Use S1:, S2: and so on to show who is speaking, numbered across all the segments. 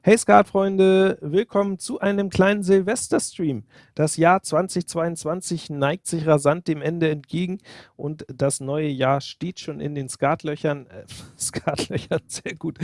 S1: Hey Skatfreunde, willkommen zu einem kleinen Silvesterstream. Das Jahr 2022 neigt sich rasant dem Ende entgegen und das neue Jahr steht schon in den Skatlöchern, äh, Skatlöchern, sehr gut,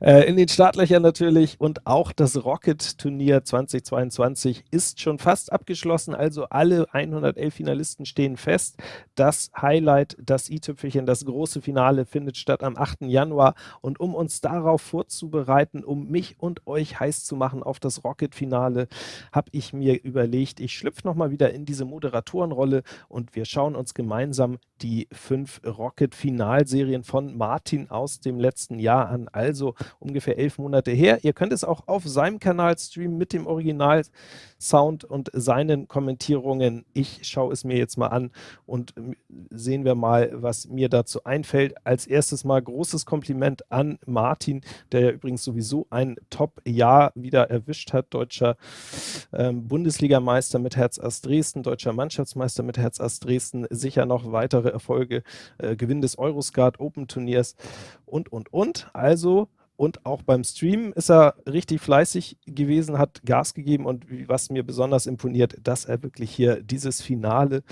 S1: äh, in den Startlöchern natürlich und auch das Rocket-Turnier 2022 ist schon fast abgeschlossen, also alle 111 Finalisten stehen fest. Das Highlight, das i-Tüpfelchen, das große Finale findet statt am 8. Januar und um uns darauf vorzubereiten, um mich und und euch heiß zu machen auf das Rocket-Finale, habe ich mir überlegt, ich schlüpfe nochmal wieder in diese Moderatorenrolle und wir schauen uns gemeinsam die fünf Rocket-Finalserien von Martin aus dem letzten Jahr an, also ungefähr elf Monate her. Ihr könnt es auch auf seinem Kanal streamen mit dem Original-Sound und seinen Kommentierungen. Ich schaue es mir jetzt mal an und sehen wir mal, was mir dazu einfällt. Als erstes mal großes Kompliment an Martin, der ja übrigens sowieso ein Top-Jahr wieder erwischt hat. Deutscher ähm, Bundesligameister mit Herz Ass Dresden, deutscher Mannschaftsmeister mit Herz Ass Dresden, sicher noch weitere Erfolge, äh, Gewinn des Euroskat Open Turniers und, und, und. Also und auch beim Stream ist er richtig fleißig gewesen, hat Gas gegeben und was mir besonders imponiert, dass er wirklich hier dieses Finale,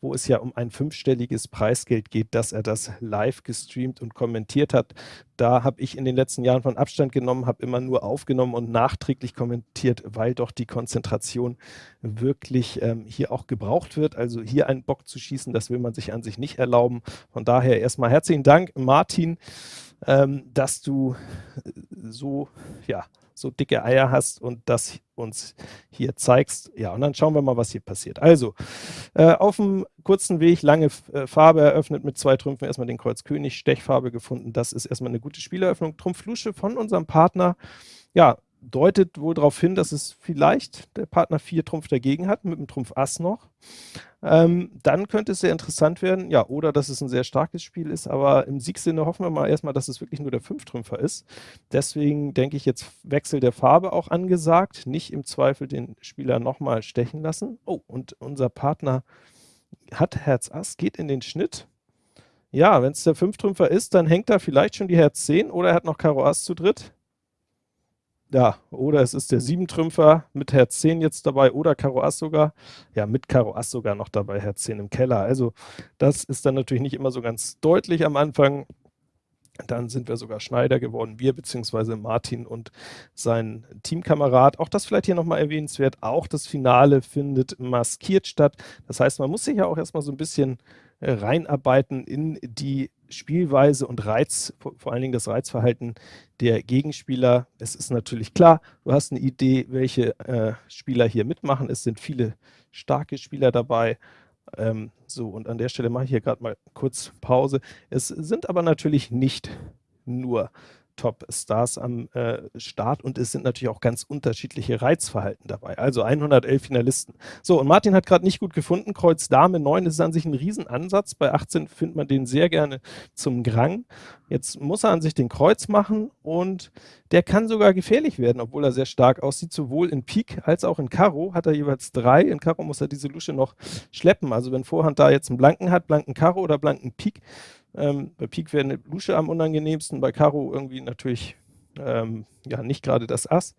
S1: wo es ja um ein fünfstelliges Preisgeld geht, dass er das live gestreamt und kommentiert hat. Da habe ich in den letzten Jahren von Abstand genommen, habe immer nur aufgenommen und nachträglich kommentiert, weil doch die Konzentration wirklich ähm, hier auch gebraucht wird. Also hier einen Bock zu schießen, das will man sich an sich nicht erlauben. Von daher erstmal herzlichen Dank, Martin ähm, dass du so, ja, so dicke Eier hast und das uns hier zeigst. Ja, und dann schauen wir mal, was hier passiert. Also, äh, auf dem kurzen Weg lange äh, Farbe eröffnet mit zwei Trümpfen, erstmal den Kreuz König, Stechfarbe gefunden. Das ist erstmal eine gute Spieleröffnung. Trumpf Lusche von unserem Partner. Ja, deutet wohl darauf hin, dass es vielleicht der Partner vier Trumpf dagegen hat, mit dem Trumpf Ass noch. Ähm, dann könnte es sehr interessant werden, ja, oder dass es ein sehr starkes Spiel ist, aber im Siegsinne hoffen wir mal erstmal, dass es wirklich nur der Fünftrümpfer ist. Deswegen denke ich jetzt Wechsel der Farbe auch angesagt, nicht im Zweifel den Spieler nochmal stechen lassen. Oh, und unser Partner hat Herz Ass, geht in den Schnitt. Ja, wenn es der Fünftrümpfer ist, dann hängt da vielleicht schon die Herz 10 oder er hat noch Karo Ass zu dritt. Ja, oder es ist der Siebentrümpfer mit Herz 10 jetzt dabei oder Karo Ass sogar. Ja, mit Karo Ass sogar noch dabei, Herz 10 im Keller. Also das ist dann natürlich nicht immer so ganz deutlich am Anfang. Dann sind wir sogar Schneider geworden, wir beziehungsweise Martin und sein Teamkamerad. Auch das vielleicht hier nochmal erwähnenswert. Auch das Finale findet maskiert statt. Das heißt, man muss sich ja auch erstmal so ein bisschen äh, reinarbeiten in die Spielweise und Reiz, vor allen Dingen das Reizverhalten der Gegenspieler. Es ist natürlich klar, du hast eine Idee, welche äh, Spieler hier mitmachen. Es sind viele starke Spieler dabei. Ähm, so, und an der Stelle mache ich hier gerade mal kurz Pause. Es sind aber natürlich nicht nur Top-Stars am äh, Start und es sind natürlich auch ganz unterschiedliche Reizverhalten dabei. Also 111 Finalisten. So, und Martin hat gerade nicht gut gefunden. Kreuz Dame 9 ist an sich ein Riesenansatz. Bei 18 findet man den sehr gerne zum Grang. Jetzt muss er an sich den Kreuz machen und der kann sogar gefährlich werden, obwohl er sehr stark aussieht. Sowohl in Pik als auch in Karo hat er jeweils drei. In Karo muss er diese Lusche noch schleppen. Also wenn Vorhand da jetzt einen Blanken hat, blanken Karo oder blanken Pik, ähm, bei Pik wäre eine Lusche am unangenehmsten, bei Karo irgendwie natürlich ähm, ja nicht gerade das Ass,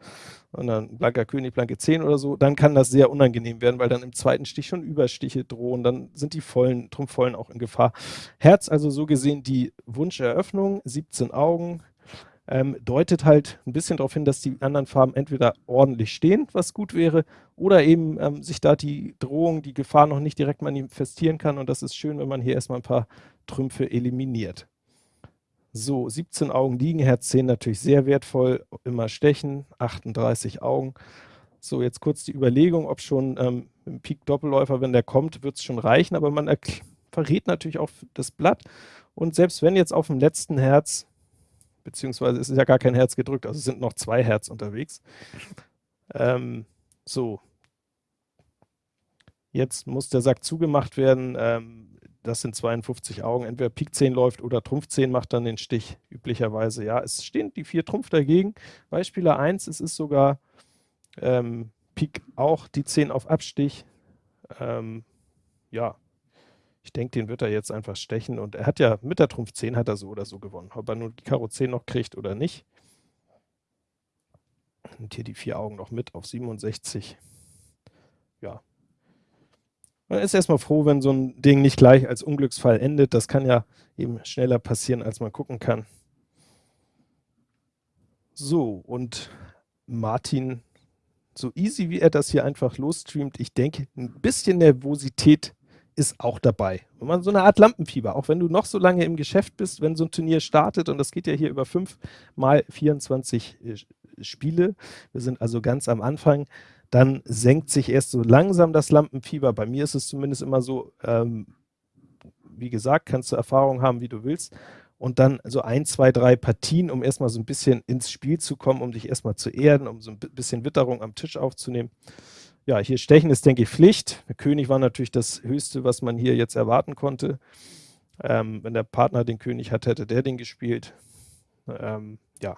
S1: sondern blanker König, blanke 10 oder so, dann kann das sehr unangenehm werden, weil dann im zweiten Stich schon Überstiche drohen, dann sind die vollen, Trumpfvollen auch in Gefahr. Herz also so gesehen die Wunscheröffnung, 17 Augen, ähm, deutet halt ein bisschen darauf hin, dass die anderen Farben entweder ordentlich stehen, was gut wäre, oder eben ähm, sich da die Drohung, die Gefahr noch nicht direkt manifestieren kann. Und das ist schön, wenn man hier erstmal ein paar Trümpfe eliminiert. So, 17 Augen liegen, Herz 10 natürlich sehr wertvoll, immer stechen, 38 Augen. So, jetzt kurz die Überlegung, ob schon ähm, im Pik-Doppelläufer, wenn der kommt, wird es schon reichen, aber man verrät natürlich auch das Blatt. Und selbst wenn jetzt auf dem letzten Herz beziehungsweise es ist ja gar kein Herz gedrückt, also sind noch zwei Herz unterwegs. Ähm, so. Jetzt muss der Sack zugemacht werden. Ähm, das sind 52 Augen. Entweder Pik 10 läuft oder Trumpf 10 macht dann den Stich, üblicherweise. Ja, es stehen die vier Trumpf dagegen. Beispieler 1, es ist sogar ähm, Pik auch die 10 auf Abstich. Ähm, ja, ich denke, den wird er jetzt einfach stechen. Und er hat ja mit der Trumpf 10 hat er so oder so gewonnen. Ob er nun die Karo 10 noch kriegt oder nicht. nimmt hier die vier Augen noch mit auf 67. Ja. Man ist erstmal froh, wenn so ein Ding nicht gleich als Unglücksfall endet. Das kann ja eben schneller passieren, als man gucken kann. So, und Martin, so easy wie er das hier einfach losstreamt, ich denke, ein bisschen Nervosität ist auch dabei. Wenn man so eine Art Lampenfieber, auch wenn du noch so lange im Geschäft bist, wenn so ein Turnier startet, und das geht ja hier über fünf mal 24 äh, Spiele, wir sind also ganz am Anfang, dann senkt sich erst so langsam das Lampenfieber. Bei mir ist es zumindest immer so, ähm, wie gesagt, kannst du Erfahrung haben, wie du willst. Und dann so ein, zwei, drei Partien, um erstmal so ein bisschen ins Spiel zu kommen, um dich erstmal zu erden, um so ein bisschen Witterung am Tisch aufzunehmen. Ja, hier stechen ist, denke ich, Pflicht. Der König war natürlich das Höchste, was man hier jetzt erwarten konnte. Ähm, wenn der Partner den König hat, hätte der den gespielt. Ähm, ja.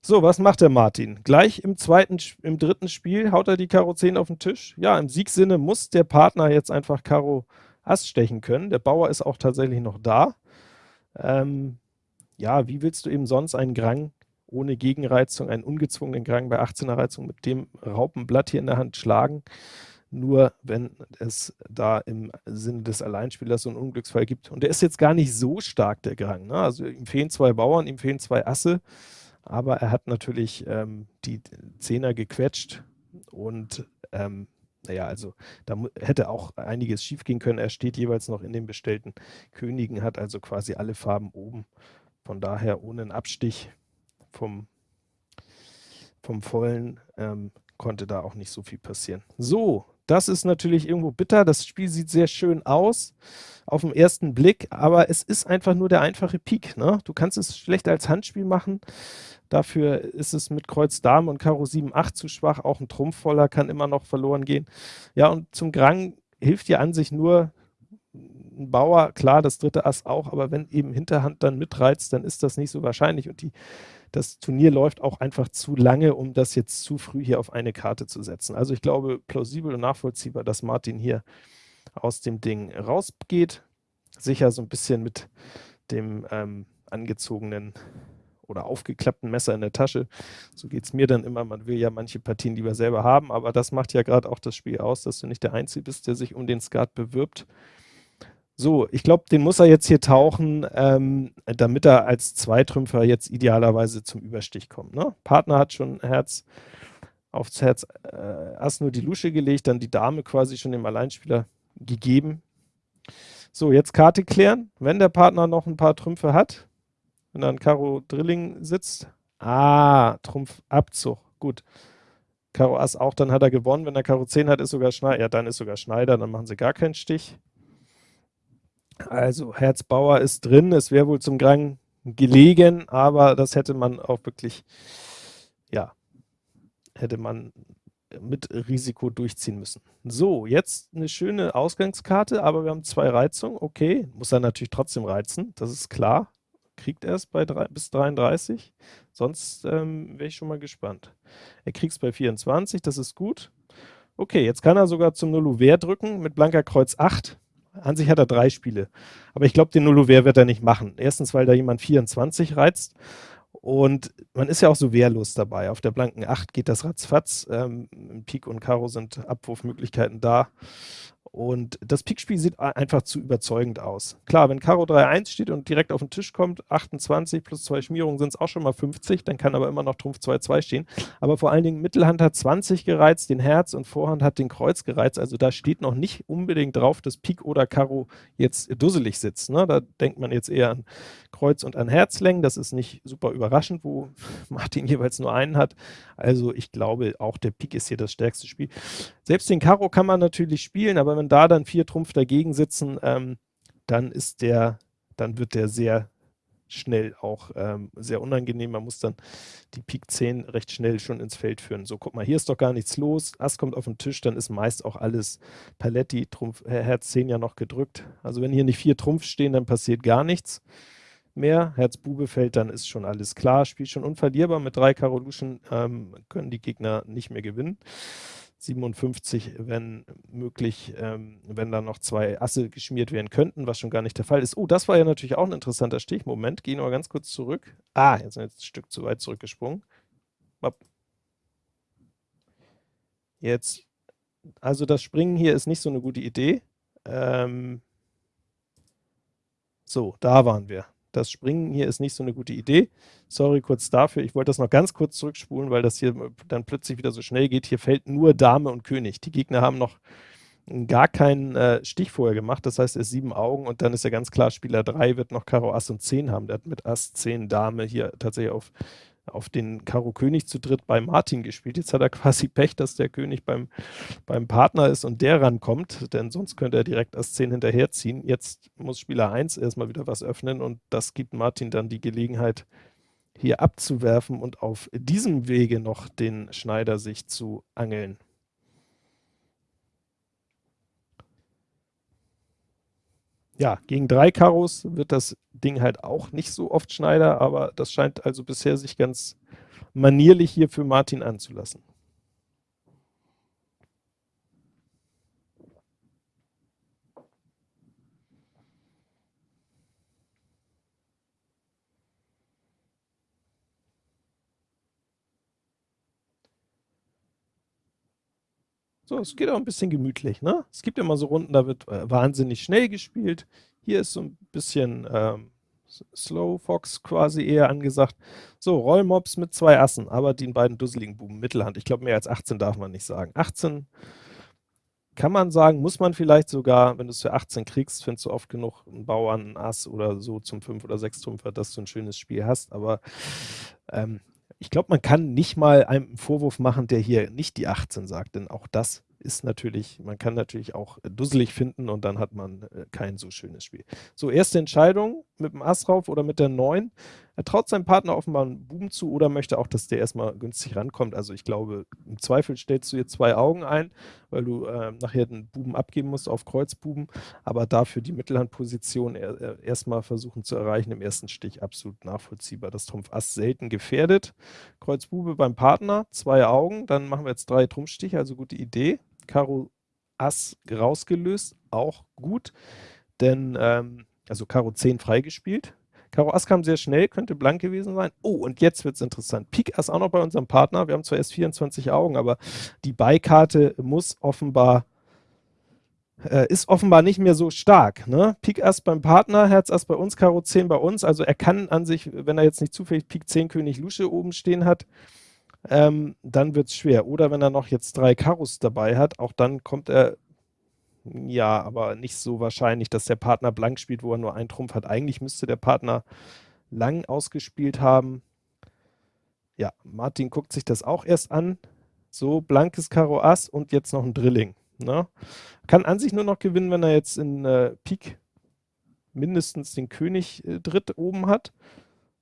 S1: So, was macht der Martin? Gleich im zweiten, im dritten Spiel haut er die Karo 10 auf den Tisch. Ja, im Siegsinne muss der Partner jetzt einfach Karo Ass stechen können. Der Bauer ist auch tatsächlich noch da. Ähm, ja, wie willst du eben sonst einen Grang ohne Gegenreizung, einen ungezwungenen Grang bei 18er Reizung mit dem Raupenblatt hier in der Hand schlagen. Nur wenn es da im Sinne des Alleinspielers so einen Unglücksfall gibt. Und der ist jetzt gar nicht so stark, der Grang. Ne? Also ihm fehlen zwei Bauern, ihm fehlen zwei Asse, aber er hat natürlich ähm, die Zehner gequetscht und ähm, naja, also da hätte auch einiges schief gehen können. Er steht jeweils noch in den bestellten Königen, hat also quasi alle Farben oben. Von daher ohne einen Abstich vom, vom Vollen ähm, konnte da auch nicht so viel passieren. So, das ist natürlich irgendwo bitter. Das Spiel sieht sehr schön aus auf den ersten Blick, aber es ist einfach nur der einfache Pik. Ne? Du kannst es schlecht als Handspiel machen. Dafür ist es mit Kreuz Dame und Karo 7, 8 zu schwach. Auch ein Trumpfvoller kann immer noch verloren gehen. Ja, und zum Grang hilft dir an sich nur ein Bauer, klar, das dritte Ass auch, aber wenn eben Hinterhand dann mitreizt, dann ist das nicht so wahrscheinlich. Und die das Turnier läuft auch einfach zu lange, um das jetzt zu früh hier auf eine Karte zu setzen. Also ich glaube, plausibel und nachvollziehbar, dass Martin hier aus dem Ding rausgeht. Sicher so ein bisschen mit dem ähm, angezogenen oder aufgeklappten Messer in der Tasche. So geht es mir dann immer. Man will ja manche Partien lieber selber haben, aber das macht ja gerade auch das Spiel aus, dass du nicht der Einzige bist, der sich um den Skat bewirbt. So, ich glaube, den muss er jetzt hier tauchen, ähm, damit er als Zweitrümpfer jetzt idealerweise zum Überstich kommt. Ne? Partner hat schon Herz aufs Herz äh, Ass nur die Lusche gelegt, dann die Dame quasi schon dem Alleinspieler gegeben. So, jetzt Karte klären. Wenn der Partner noch ein paar Trümpfe hat, wenn dann Karo Drilling sitzt, ah, Trumpf Abzug, gut. Karo Ass auch, dann hat er gewonnen. Wenn er Karo 10 hat, ist sogar Schneider, ja, dann ist sogar Schneider, dann machen sie gar keinen Stich. Also Herzbauer ist drin, es wäre wohl zum Grang gelegen, aber das hätte man auch wirklich, ja, hätte man mit Risiko durchziehen müssen. So, jetzt eine schöne Ausgangskarte, aber wir haben zwei Reizungen. Okay, muss er natürlich trotzdem reizen, das ist klar. Kriegt er es bei drei, bis 33, sonst ähm, wäre ich schon mal gespannt. Er kriegt es bei 24, das ist gut. Okay, jetzt kann er sogar zum Nulluver drücken mit blanker Kreuz 8. An sich hat er drei Spiele. Aber ich glaube, den Nullover wird er nicht machen. Erstens, weil da jemand 24 reizt. Und man ist ja auch so wehrlos dabei. Auf der blanken 8 geht das ratzfatz. Ähm, Pik und Karo sind Abwurfmöglichkeiten da. Und das Pikspiel sieht einfach zu überzeugend aus. Klar, wenn Karo 3-1 steht und direkt auf den Tisch kommt, 28 plus zwei Schmierungen sind es auch schon mal 50, dann kann aber immer noch Trumpf 2-2 stehen. Aber vor allen Dingen Mittelhand hat 20 gereizt, den Herz und Vorhand hat den Kreuz gereizt. Also da steht noch nicht unbedingt drauf, dass Pik oder Karo jetzt dusselig sitzt. Ne? Da denkt man jetzt eher an Kreuz und an Herzlängen. Das ist nicht super überraschend, wo Martin jeweils nur einen hat. Also ich glaube, auch der Pik ist hier das stärkste Spiel. Selbst den Karo kann man natürlich spielen, aber wenn da dann vier Trumpf dagegen sitzen, ähm, dann ist der, dann wird der sehr schnell auch ähm, sehr unangenehm. Man muss dann die Pik 10 recht schnell schon ins Feld führen. So, guck mal, hier ist doch gar nichts los. Ass kommt auf den Tisch, dann ist meist auch alles Paletti, Trumpf, Herz 10 ja noch gedrückt. Also wenn hier nicht vier Trumpf stehen, dann passiert gar nichts mehr. Herz Bube fällt, dann ist schon alles klar. Spiel schon unverlierbar. Mit drei Karoluschen ähm, können die Gegner nicht mehr gewinnen. 57, wenn möglich, ähm, wenn da noch zwei Asse geschmiert werden könnten, was schon gar nicht der Fall ist. Oh, das war ja natürlich auch ein interessanter Stich. Moment, gehen wir ganz kurz zurück. Ah, jetzt sind wir jetzt ein Stück zu weit zurückgesprungen. Jetzt, also das Springen hier ist nicht so eine gute Idee. Ähm, so, da waren wir. Das Springen hier ist nicht so eine gute Idee. Sorry kurz dafür. Ich wollte das noch ganz kurz zurückspulen, weil das hier dann plötzlich wieder so schnell geht. Hier fällt nur Dame und König. Die Gegner haben noch gar keinen äh, Stich vorher gemacht. Das heißt, er ist sieben Augen und dann ist ja ganz klar, Spieler 3 wird noch Karo Ass und 10 haben. Der hat mit Ass, 10, Dame hier tatsächlich auf auf den Karo König zu dritt bei Martin gespielt. Jetzt hat er quasi Pech, dass der König beim, beim Partner ist und der rankommt, denn sonst könnte er direkt Ass 10 hinterherziehen. Jetzt muss Spieler 1 erstmal wieder was öffnen und das gibt Martin dann die Gelegenheit, hier abzuwerfen und auf diesem Wege noch den Schneider sich zu angeln. Ja, gegen drei Karos wird das Ding halt auch nicht so oft Schneider, aber das scheint also bisher sich ganz manierlich hier für Martin anzulassen. So, es geht auch ein bisschen gemütlich, ne? Es gibt immer so Runden, da wird äh, wahnsinnig schnell gespielt. Hier ist so ein bisschen ähm, Slow Fox quasi eher angesagt. So, Rollmobs mit zwei Assen, aber den beiden dusseligen Buben Mittelhand. Ich glaube, mehr als 18 darf man nicht sagen. 18 kann man sagen, muss man vielleicht sogar, wenn du es für 18 kriegst, findest du oft genug einen Bauern, einen Ass oder so zum 5 oder 6 Trumpfer, dass du ein schönes Spiel hast, aber ähm, ich glaube, man kann nicht mal einen Vorwurf machen, der hier nicht die 18 sagt, denn auch das ist natürlich, man kann natürlich auch dusselig finden und dann hat man äh, kein so schönes Spiel. So, erste Entscheidung mit dem Ass rauf oder mit der 9. Er traut seinem Partner offenbar einen Buben zu oder möchte auch, dass der erstmal günstig rankommt. Also ich glaube, im Zweifel stellst du hier zwei Augen ein, weil du äh, nachher den Buben abgeben musst auf Kreuzbuben, aber dafür die Mittelhandposition er, erstmal versuchen zu erreichen im ersten Stich absolut nachvollziehbar. Das Trumpf Ass selten gefährdet. Kreuzbube beim Partner, zwei Augen, dann machen wir jetzt drei Trumpfstiche, also gute Idee. Karo Ass rausgelöst, auch gut, denn ähm, also Karo 10 freigespielt. Karo Ass kam sehr schnell, könnte blank gewesen sein. Oh, und jetzt wird es interessant. Pik Ass auch noch bei unserem Partner. Wir haben zwar erst 24 Augen, aber die Beikarte muss offenbar äh, ist offenbar nicht mehr so stark. Ne? Pik Ass beim Partner, Herz Ass bei uns, Karo 10 bei uns. Also er kann an sich, wenn er jetzt nicht zufällig Pik 10 König Lusche oben stehen hat, ähm, dann wird es schwer. Oder wenn er noch jetzt drei Karos dabei hat, auch dann kommt er, ja, aber nicht so wahrscheinlich, dass der Partner blank spielt, wo er nur einen Trumpf hat. Eigentlich müsste der Partner lang ausgespielt haben. Ja, Martin guckt sich das auch erst an. So, blankes Karo Ass und jetzt noch ein Drilling. Ne? Kann an sich nur noch gewinnen, wenn er jetzt in äh, Pik mindestens den König äh, dritt oben hat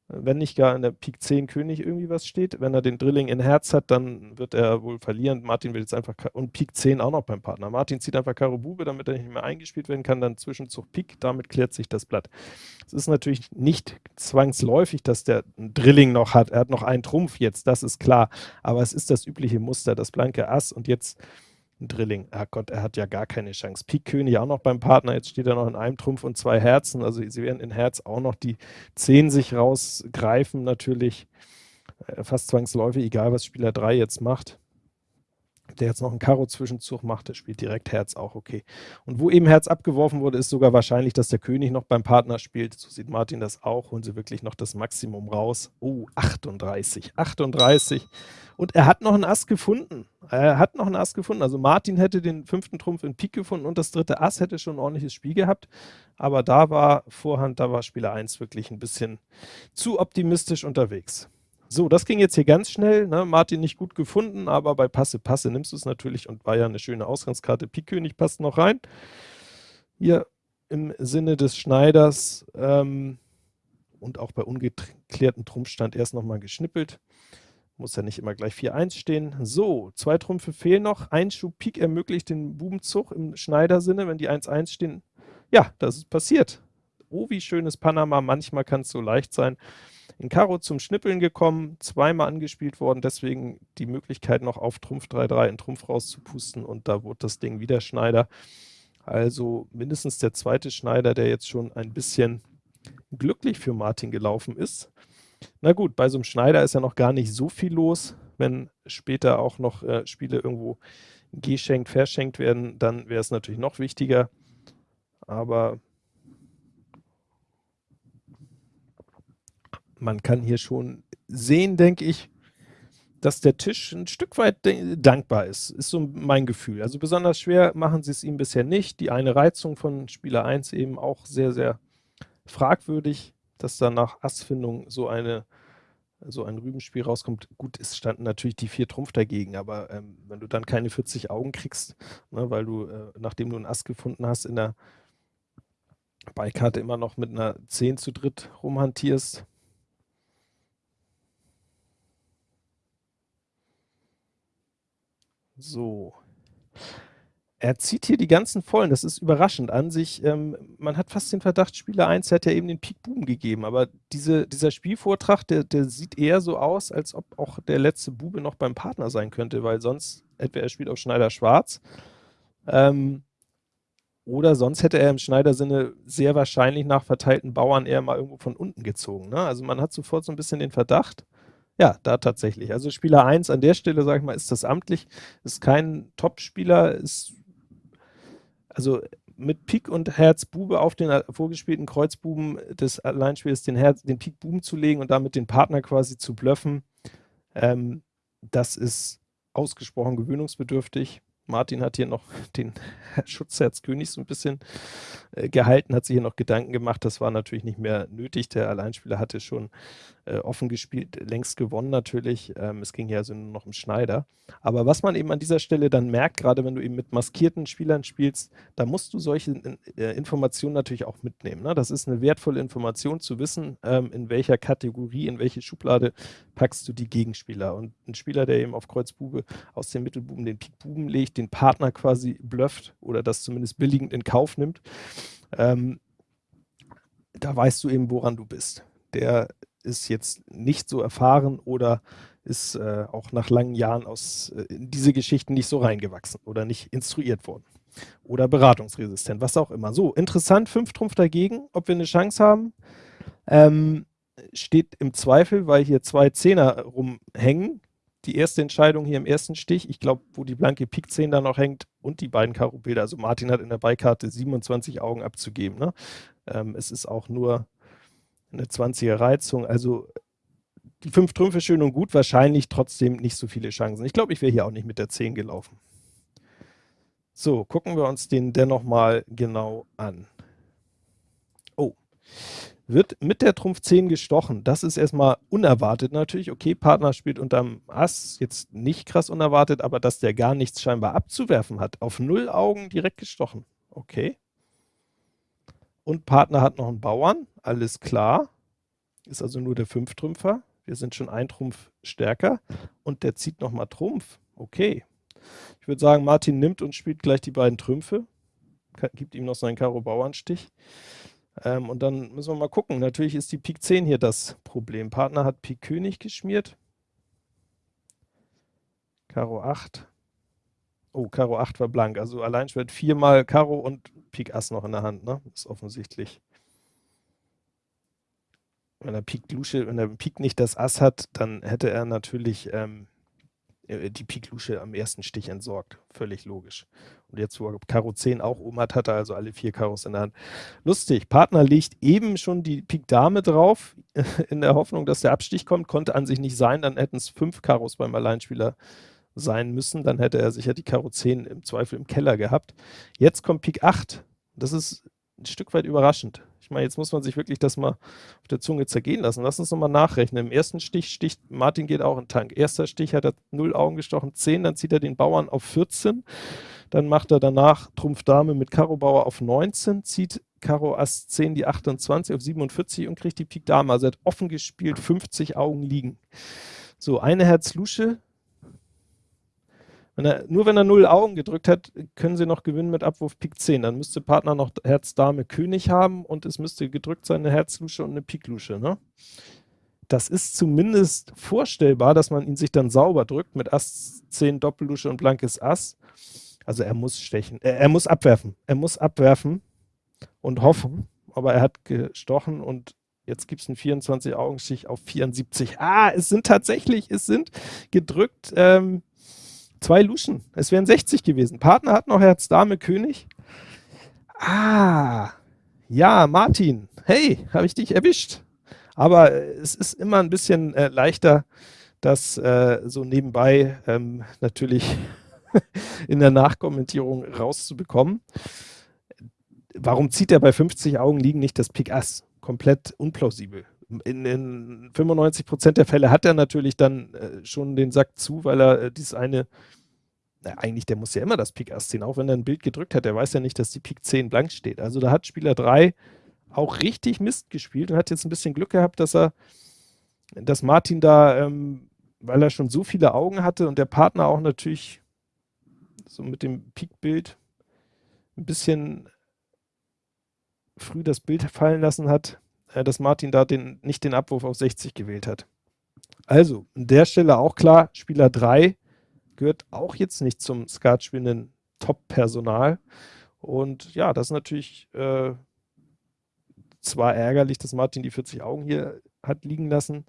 S1: wenn nicht gar in der Pik 10 König irgendwie was steht. Wenn er den Drilling in Herz hat, dann wird er wohl verlieren. Martin will jetzt einfach, und Pik 10 auch noch beim Partner. Martin zieht einfach Karo Bube, damit er nicht mehr eingespielt werden kann, dann Zwischenzug Pik, damit klärt sich das Blatt. Es ist natürlich nicht zwangsläufig, dass der einen Drilling noch hat. Er hat noch einen Trumpf jetzt, das ist klar. Aber es ist das übliche Muster, das blanke Ass und jetzt ein Drilling. Ach Gott, er hat ja gar keine Chance. Pik König auch noch beim Partner. Jetzt steht er noch in einem Trumpf und zwei Herzen. Also sie werden in Herz auch noch die Zehn sich rausgreifen. Natürlich äh, fast zwangsläufig, egal was Spieler 3 jetzt macht der jetzt noch einen Karo-Zwischenzug macht, der spielt direkt Herz auch okay. Und wo eben Herz abgeworfen wurde, ist sogar wahrscheinlich, dass der König noch beim Partner spielt. So sieht Martin das auch. Holen sie wirklich noch das Maximum raus. Oh, 38. 38. Und er hat noch einen Ass gefunden. Er hat noch einen Ass gefunden. Also Martin hätte den fünften Trumpf in Pik gefunden und das dritte Ass hätte schon ein ordentliches Spiel gehabt. Aber da war Vorhand, da war Spieler 1 wirklich ein bisschen zu optimistisch unterwegs. So, das ging jetzt hier ganz schnell. Ne? Martin nicht gut gefunden, aber bei Passe, Passe nimmst du es natürlich und war ja eine schöne Ausgangskarte. Pik König passt noch rein. Hier im Sinne des Schneiders ähm, und auch bei ungeklärten Trumpfstand erst nochmal geschnippelt. Muss ja nicht immer gleich 4-1 stehen. So, zwei Trümpfe fehlen noch. Ein Schub Pik ermöglicht den Bubenzug im Schneidersinne, wenn die 1-1 stehen. Ja, das ist passiert. Oh, wie schönes Panama. Manchmal kann es so leicht sein in Karo zum Schnippeln gekommen, zweimal angespielt worden, deswegen die Möglichkeit noch auf Trumpf 3-3 in Trumpf rauszupusten und da wurde das Ding wieder Schneider. Also mindestens der zweite Schneider, der jetzt schon ein bisschen glücklich für Martin gelaufen ist. Na gut, bei so einem Schneider ist ja noch gar nicht so viel los. wenn später auch noch äh, Spiele irgendwo geschenkt, verschenkt werden, dann wäre es natürlich noch wichtiger. Aber man kann hier schon sehen, denke ich, dass der Tisch ein Stück weit dankbar ist, ist so mein Gefühl. Also besonders schwer machen sie es ihm bisher nicht. Die eine Reizung von Spieler 1 eben auch sehr, sehr fragwürdig, dass da nach Assfindung so eine so ein Rübenspiel rauskommt. Gut, es standen natürlich die vier Trumpf dagegen, aber ähm, wenn du dann keine 40 Augen kriegst, ne, weil du, äh, nachdem du einen Ass gefunden hast, in der Beikarte immer noch mit einer 10 zu dritt rumhantierst, So. Er zieht hier die ganzen Vollen, das ist überraschend an sich. Ähm, man hat fast den Verdacht, Spieler 1 hätte ja eben den Pik Buben gegeben, aber diese, dieser Spielvortrag, der, der sieht eher so aus, als ob auch der letzte Bube noch beim Partner sein könnte, weil sonst, entweder er spielt auf Schneider Schwarz, ähm, oder sonst hätte er im Schneider-Sinne sehr wahrscheinlich nach verteilten Bauern eher mal irgendwo von unten gezogen. Ne? Also man hat sofort so ein bisschen den Verdacht, ja, da tatsächlich. Also Spieler 1 an der Stelle, sage ich mal, ist das amtlich, ist kein Top-Spieler, ist also mit Pik und Herz Bube auf den vorgespielten Kreuzbuben des Alleinspiels den, Herz, den Pik Buben zu legen und damit den Partner quasi zu bluffen, ähm, das ist ausgesprochen gewöhnungsbedürftig. Martin hat hier noch den Schutzherzkönig so ein bisschen äh, gehalten, hat sich hier noch Gedanken gemacht. Das war natürlich nicht mehr nötig. Der Alleinspieler hatte schon äh, offen gespielt, längst gewonnen natürlich. Ähm, es ging ja also nur noch um Schneider. Aber was man eben an dieser Stelle dann merkt, gerade wenn du eben mit maskierten Spielern spielst, da musst du solche äh, Informationen natürlich auch mitnehmen. Ne? Das ist eine wertvolle Information zu wissen, ähm, in welcher Kategorie, in welche Schublade packst du die Gegenspieler. Und ein Spieler, der eben auf Kreuz Bube aus dem Mittelbuben den Pik Buben legt, den Partner quasi blufft oder das zumindest billigend in Kauf nimmt, ähm, da weißt du eben, woran du bist. Der ist jetzt nicht so erfahren oder ist äh, auch nach langen Jahren aus äh, in diese Geschichten nicht so reingewachsen oder nicht instruiert worden. Oder beratungsresistent, was auch immer. So, interessant, fünf Trumpf dagegen, ob wir eine Chance haben. Ähm, steht im Zweifel, weil hier zwei Zehner rumhängen. Die erste Entscheidung hier im ersten Stich, ich glaube, wo die blanke Pik 10 da noch hängt und die beiden Karo-Bilder. Also Martin hat in der Beikarte 27 Augen abzugeben. Ne? Ähm, es ist auch nur eine 20er Reizung. Also die fünf Trümpfe schön und gut, wahrscheinlich trotzdem nicht so viele Chancen. Ich glaube, ich wäre hier auch nicht mit der 10 gelaufen. So, gucken wir uns den dennoch mal genau an. Oh, wird mit der Trumpf 10 gestochen. Das ist erstmal unerwartet natürlich. Okay, Partner spielt unterm Ass, jetzt nicht krass unerwartet, aber dass der gar nichts scheinbar abzuwerfen hat. Auf null Augen direkt gestochen. Okay. Und Partner hat noch einen Bauern, alles klar. Ist also nur der Fünftrümpfer. Wir sind schon ein Trumpf stärker. Und der zieht nochmal Trumpf. Okay. Ich würde sagen, Martin nimmt und spielt gleich die beiden Trümpfe. Gibt ihm noch seinen Karo-Bauernstich. Ähm, und dann müssen wir mal gucken. Natürlich ist die Pik 10 hier das Problem. Partner hat Pik König geschmiert. Karo 8. Oh, Karo 8 war blank. Also allein schwert viermal Karo und Pik Ass noch in der Hand. Ne? Ist offensichtlich. Wenn er Pik Lusche, wenn er Pik nicht das Ass hat, dann hätte er natürlich ähm, äh, die Pik Lusche am ersten Stich entsorgt. Völlig logisch. Und jetzt, wo er Karo 10 auch oben hat, hat er also alle vier Karos in der Hand. Lustig, Partner legt eben schon die Pik Dame drauf, in der Hoffnung, dass der Abstich kommt. Konnte an sich nicht sein, dann hätten es fünf Karos beim Alleinspieler sein müssen. Dann hätte er sicher die Karo 10 im Zweifel im Keller gehabt. Jetzt kommt Pik 8. Das ist ein Stück weit überraschend. Ich meine, jetzt muss man sich wirklich das mal auf der Zunge zergehen lassen. Lass uns nochmal nachrechnen. Im ersten Stich sticht, Martin geht auch in Tank. Erster Stich hat er 0 Augen gestochen, 10, dann zieht er den Bauern auf 14. Dann macht er danach Trumpf Dame mit Karo Bauer auf 19, zieht Karo Ass 10 die 28 auf 47 und kriegt die Pik Dame. Also er hat offen gespielt, 50 Augen liegen. So, eine Herz Lusche, wenn er, nur wenn er 0 Augen gedrückt hat, können sie noch gewinnen mit Abwurf Pik 10. Dann müsste Partner noch Herz Dame König haben und es müsste gedrückt sein eine Herzlusche und eine Piklusche. Ne? Das ist zumindest vorstellbar, dass man ihn sich dann sauber drückt mit Ass 10 Doppellusche und blankes Ass. Also er muss stechen, äh, er muss abwerfen. Er muss abwerfen und hoffen, aber er hat gestochen und Jetzt gibt es einen 24-Augenstich auf 74. Ah, es sind tatsächlich, es sind gedrückt ähm, zwei Luschen. Es wären 60 gewesen. Partner hat noch Herz, Dame, König. Ah, ja, Martin. Hey, habe ich dich erwischt. Aber äh, es ist immer ein bisschen äh, leichter, das äh, so nebenbei ähm, natürlich in der Nachkommentierung rauszubekommen. Warum zieht er bei 50 Augen liegen nicht das Pik Ass? Komplett unplausibel. In, in 95 Prozent der Fälle hat er natürlich dann äh, schon den Sack zu, weil er äh, dieses eine, na, eigentlich, der muss ja immer das Pik Ass ziehen, auch wenn er ein Bild gedrückt hat, der weiß ja nicht, dass die Pik 10 blank steht. Also da hat Spieler 3 auch richtig Mist gespielt und hat jetzt ein bisschen Glück gehabt, dass er, dass Martin da, ähm, weil er schon so viele Augen hatte und der Partner auch natürlich so mit dem Pik-Bild ein bisschen früh das Bild fallen lassen hat, dass Martin da den, nicht den Abwurf auf 60 gewählt hat. Also, an der Stelle auch klar, Spieler 3 gehört auch jetzt nicht zum Skatspielenden Top-Personal. Und ja, das ist natürlich äh, zwar ärgerlich, dass Martin die 40 Augen hier hat liegen lassen.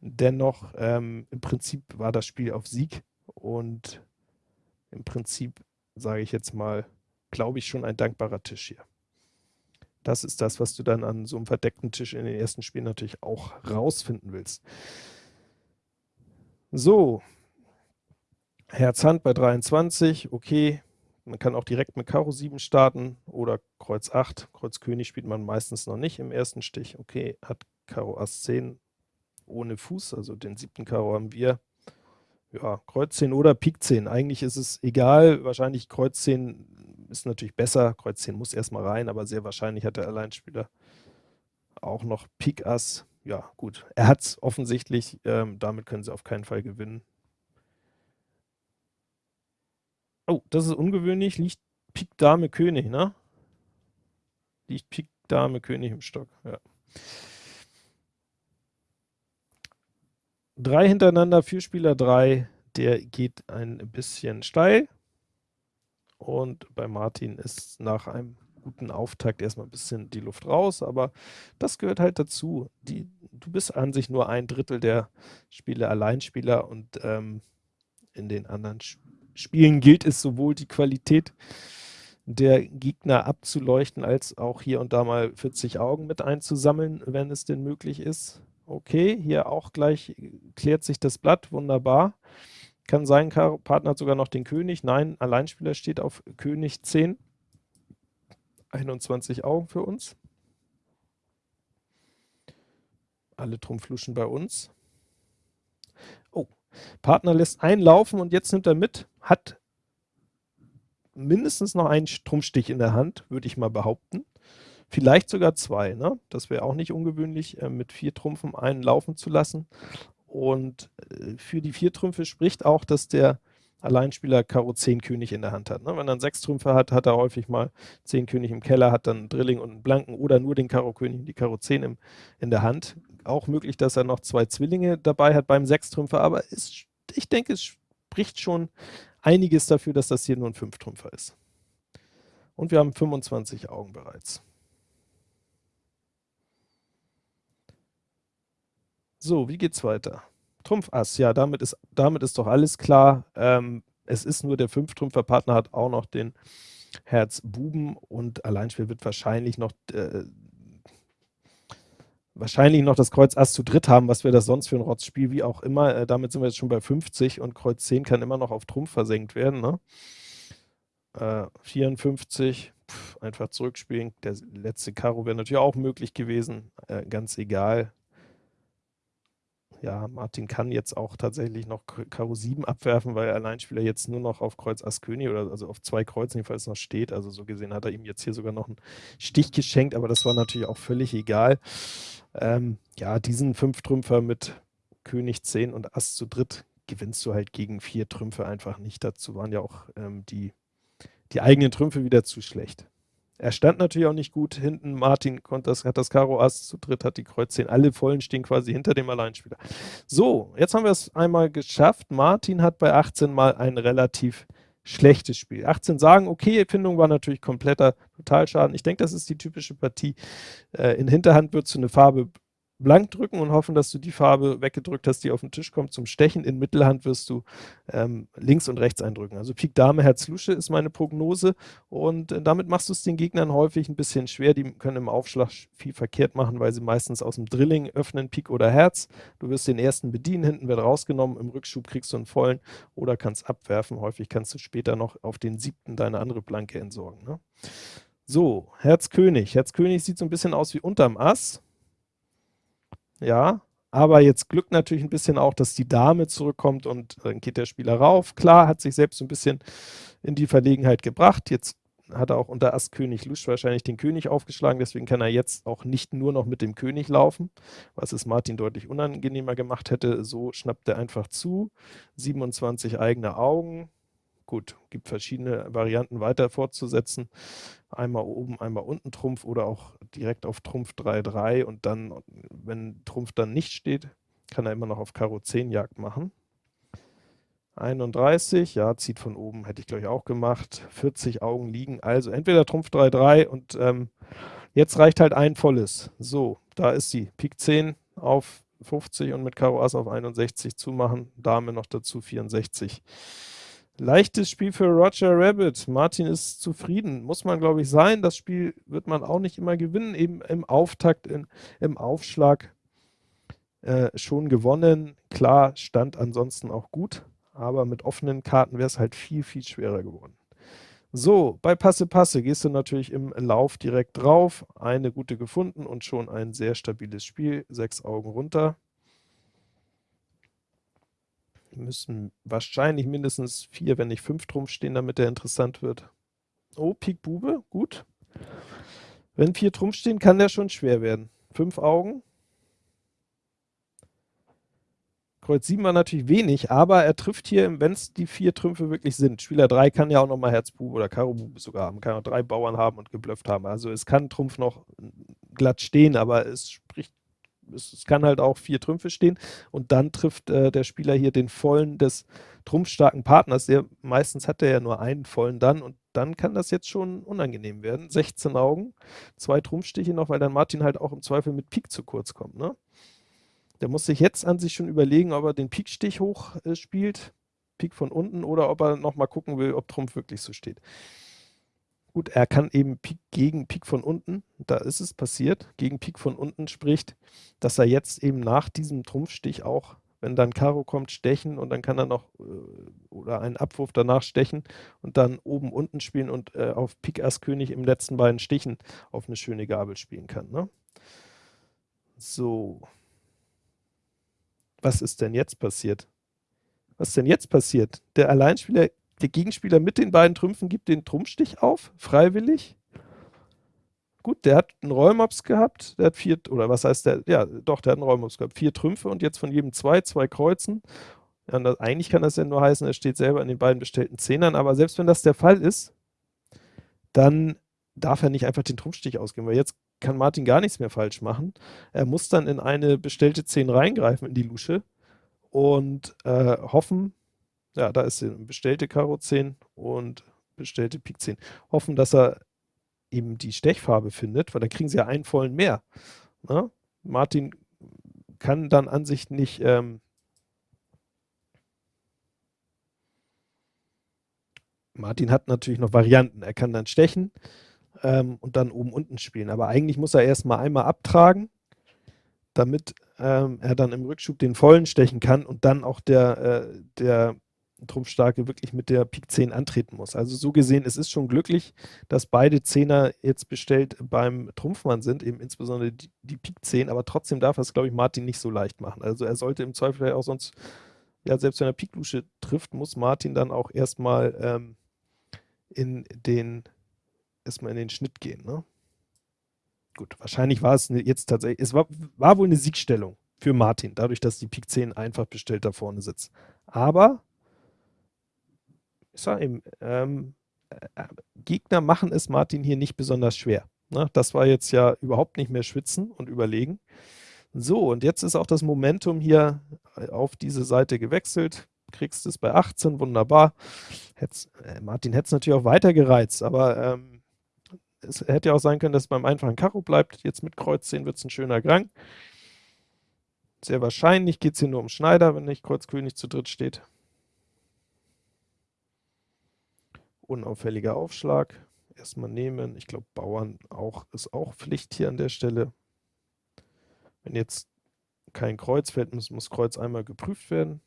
S1: Dennoch, ähm, im Prinzip war das Spiel auf Sieg und im Prinzip, sage ich jetzt mal, glaube ich, schon ein dankbarer Tisch hier. Das ist das, was du dann an so einem verdeckten Tisch in den ersten Spielen natürlich auch rausfinden willst. So, Herz Hand bei 23, okay. Man kann auch direkt mit Karo 7 starten oder Kreuz 8. Kreuz König spielt man meistens noch nicht im ersten Stich. Okay, hat Karo Ass 10 ohne Fuß, also den siebten Karo haben wir. Ja, Kreuz 10 oder Pik 10. Eigentlich ist es egal. Wahrscheinlich Kreuz 10 ist natürlich besser. Kreuz 10 muss erstmal rein, aber sehr wahrscheinlich hat der Alleinspieler auch noch Pik Ass. Ja, gut. Er hat es offensichtlich. Ähm, damit können sie auf keinen Fall gewinnen. Oh, das ist ungewöhnlich. Liegt Pik Dame König, ne? Liegt Pik Dame König im Stock, ja. Drei hintereinander, vier Spieler drei, der geht ein bisschen steil. Und bei Martin ist nach einem guten Auftakt erstmal ein bisschen die Luft raus, aber das gehört halt dazu. Die, du bist an sich nur ein Drittel der Spiele Alleinspieler und ähm, in den anderen Spielen Spielen gilt es sowohl die Qualität der Gegner abzuleuchten, als auch hier und da mal 40 Augen mit einzusammeln, wenn es denn möglich ist. Okay, hier auch gleich klärt sich das Blatt, wunderbar. Kann sein, Partner hat sogar noch den König. Nein, Alleinspieler steht auf König 10. 21 Augen für uns. Alle Trumpfluschen bei uns. Partner lässt einlaufen und jetzt nimmt er mit, hat mindestens noch einen Trumpfstich in der Hand, würde ich mal behaupten. Vielleicht sogar zwei, ne? Das wäre auch nicht ungewöhnlich, äh, mit vier Trumpfen einen laufen zu lassen. Und äh, für die vier Trümpfe spricht auch, dass der Alleinspieler Karo 10 König in der Hand hat. Ne? Wenn er einen sechs Trümpfe hat, hat er häufig mal 10 König im Keller, hat dann einen Drilling und einen Blanken oder nur den Karo König und die Karo 10 im, in der Hand. Auch möglich, dass er noch zwei Zwillinge dabei hat beim Sechstrümpfer, aber ist, ich denke, es spricht schon einiges dafür, dass das hier nur ein Fünftrümpfer ist. Und wir haben 25 Augen bereits. So, wie geht's weiter? Trumpf Ass, ja, damit ist, damit ist doch alles klar. Ähm, es ist nur der Fünftrümpfer-Partner hat auch noch den Herz Buben und Alleinspiel wird wahrscheinlich noch äh, wahrscheinlich noch das Kreuz Ass zu dritt haben, was wäre das sonst für ein Rotzspiel, wie auch immer. Äh, damit sind wir jetzt schon bei 50 und Kreuz 10 kann immer noch auf Trumpf versenkt werden. Ne? Äh, 54, pff, einfach zurückspielen. Der letzte Karo wäre natürlich auch möglich gewesen, äh, ganz egal ja, Martin kann jetzt auch tatsächlich noch Karo 7 abwerfen, weil Alleinspieler jetzt nur noch auf Kreuz Ass König oder also auf zwei Kreuzen jedenfalls noch steht. Also so gesehen hat er ihm jetzt hier sogar noch einen Stich geschenkt, aber das war natürlich auch völlig egal. Ähm, ja, diesen Fünftrümpfer mit König 10 und Ass zu dritt gewinnst du halt gegen vier Trümpfe einfach nicht. Dazu waren ja auch ähm, die, die eigenen Trümpfe wieder zu schlecht. Er stand natürlich auch nicht gut hinten. Martin das, hat das Karo Ass zu dritt, hat die Kreuz 10. Alle Vollen stehen quasi hinter dem Alleinspieler. So, jetzt haben wir es einmal geschafft. Martin hat bei 18 mal einen relativ schlechtes Spiel. 18 sagen, okay, Findung war natürlich kompletter Totalschaden. Ich denke, das ist die typische Partie. Äh, in Hinterhand würdest du eine Farbe blank drücken und hoffen, dass du die Farbe weggedrückt hast, die auf den Tisch kommt zum Stechen. In Mittelhand wirst du ähm, links und rechts eindrücken. Also Pik Dame Herz Lusche ist meine Prognose und äh, damit machst du es den Gegnern häufig ein bisschen schwer. Die können im Aufschlag viel verkehrt machen, weil sie meistens aus dem Drilling öffnen, Pik oder Herz. Du wirst den ersten bedienen, hinten wird rausgenommen, im Rückschub kriegst du einen vollen oder kannst abwerfen. Häufig kannst du später noch auf den siebten deine andere Blanke entsorgen. Ne? So, Herz König. Herz König sieht so ein bisschen aus wie unterm Ass ja, aber jetzt glückt natürlich ein bisschen auch, dass die Dame zurückkommt und dann geht der Spieler rauf. Klar, hat sich selbst ein bisschen in die Verlegenheit gebracht. Jetzt hat er auch unter Ass König Lusch wahrscheinlich den König aufgeschlagen, deswegen kann er jetzt auch nicht nur noch mit dem König laufen, was es Martin deutlich unangenehmer gemacht hätte. So schnappt er einfach zu. 27 eigene Augen. Gut, gibt verschiedene Varianten weiter fortzusetzen. Einmal oben, einmal unten Trumpf oder auch direkt auf Trumpf 3-3 und dann, wenn Trumpf dann nicht steht, kann er immer noch auf Karo 10 Jagd machen. 31, ja, zieht von oben, hätte ich glaube ich auch gemacht. 40 Augen liegen, also entweder Trumpf 3-3 und ähm, jetzt reicht halt ein volles. So, da ist sie, Pik 10 auf 50 und mit Karo Ass auf 61 zumachen, Dame noch dazu 64. Leichtes Spiel für Roger Rabbit. Martin ist zufrieden. Muss man, glaube ich, sein. Das Spiel wird man auch nicht immer gewinnen. Eben im Auftakt, in, im Aufschlag äh, schon gewonnen. Klar, stand ansonsten auch gut. Aber mit offenen Karten wäre es halt viel, viel schwerer geworden. So, bei Passe Passe gehst du natürlich im Lauf direkt drauf. Eine gute gefunden und schon ein sehr stabiles Spiel. Sechs Augen runter müssen wahrscheinlich mindestens vier, wenn nicht fünf Trumpf stehen, damit der interessant wird. Oh, Pik Bube, gut. Wenn vier Trumpf stehen, kann der schon schwer werden. Fünf Augen. Kreuz 7 war natürlich wenig, aber er trifft hier, wenn es die vier Trümpfe wirklich sind. Spieler 3 kann ja auch nochmal Herz Bube oder Karo Bube sogar haben, kann auch drei Bauern haben und geblufft haben. Also es kann Trumpf noch glatt stehen, aber es spricht es, kann halt auch vier Trümpfe stehen und dann trifft äh, der Spieler hier den vollen des trumpfstarken Partners. Der, meistens hat er ja nur einen vollen dann und dann kann das jetzt schon unangenehm werden. 16 Augen, zwei Trumpfstiche noch, weil dann Martin halt auch im Zweifel mit Pik zu kurz kommt. Ne? Der muss sich jetzt an sich schon überlegen, ob er den Pikstich hoch äh, spielt, Pik von unten, oder ob er nochmal gucken will, ob Trumpf wirklich so steht. Gut, er kann eben Pik gegen Pik von unten, da ist es passiert, gegen Pik von unten spricht, dass er jetzt eben nach diesem Trumpfstich auch, wenn dann Karo kommt, stechen und dann kann er noch äh, oder einen Abwurf danach stechen und dann oben unten spielen und äh, auf Pik Ass König im letzten beiden Stichen auf eine schöne Gabel spielen kann. Ne? So. Was ist denn jetzt passiert? Was ist denn jetzt passiert? Der Alleinspieler der Gegenspieler mit den beiden Trümpfen gibt den Trumpfstich auf, freiwillig. Gut, der hat einen Rollmops gehabt, der hat vier, oder was heißt der, ja doch, der hat einen Rollmops gehabt, vier Trümpfe und jetzt von jedem zwei, zwei Kreuzen. Ja, das, eigentlich kann das ja nur heißen, er steht selber in den beiden bestellten Zehnern, aber selbst wenn das der Fall ist, dann darf er nicht einfach den Trumpfstich ausgeben, weil jetzt kann Martin gar nichts mehr falsch machen. Er muss dann in eine bestellte Zehn reingreifen, in die Lusche und äh, hoffen, ja, da ist bestellte Karo 10 und bestellte Pik 10. Hoffen, dass er eben die Stechfarbe findet, weil dann kriegen sie ja einen vollen mehr. Na? Ne? Martin kann dann an sich nicht ähm, Martin hat natürlich noch Varianten. Er kann dann stechen ähm, und dann oben unten spielen. Aber eigentlich muss er erstmal einmal abtragen, damit ähm, er dann im Rückschub den vollen stechen kann und dann auch der, äh, der Trumpfstarke wirklich mit der Pik 10 antreten muss. Also so gesehen, es ist schon glücklich, dass beide Zehner jetzt bestellt beim Trumpfmann sind, eben insbesondere die, die Pik 10, aber trotzdem darf es, glaube ich, Martin nicht so leicht machen. Also er sollte im Zweifel auch sonst, ja, selbst wenn er Pik-Lusche trifft, muss Martin dann auch erstmal ähm, in den, erstmal in den Schnitt gehen. Ne? Gut, wahrscheinlich war es jetzt tatsächlich, es war, war wohl eine Siegstellung für Martin, dadurch, dass die Pik 10 einfach bestellt da vorne sitzt. Aber sage ähm, äh, Gegner machen es Martin hier nicht besonders schwer. Ne? Das war jetzt ja überhaupt nicht mehr schwitzen und überlegen. So, und jetzt ist auch das Momentum hier äh, auf diese Seite gewechselt. kriegst es bei 18, wunderbar. Hätt's, äh, Martin hätte es natürlich auch weiter gereizt, aber ähm, es hätte ja auch sein können, dass es beim einfachen Karo bleibt. Jetzt mit Kreuz 10 wird es ein schöner Grang. Sehr wahrscheinlich geht es hier nur um Schneider, wenn nicht Kreuz König zu dritt steht. Unauffälliger Aufschlag. Erstmal nehmen. Ich glaube, Bauern auch, ist auch Pflicht hier an der Stelle. Wenn jetzt kein Kreuz fällt, muss, muss Kreuz einmal geprüft werden.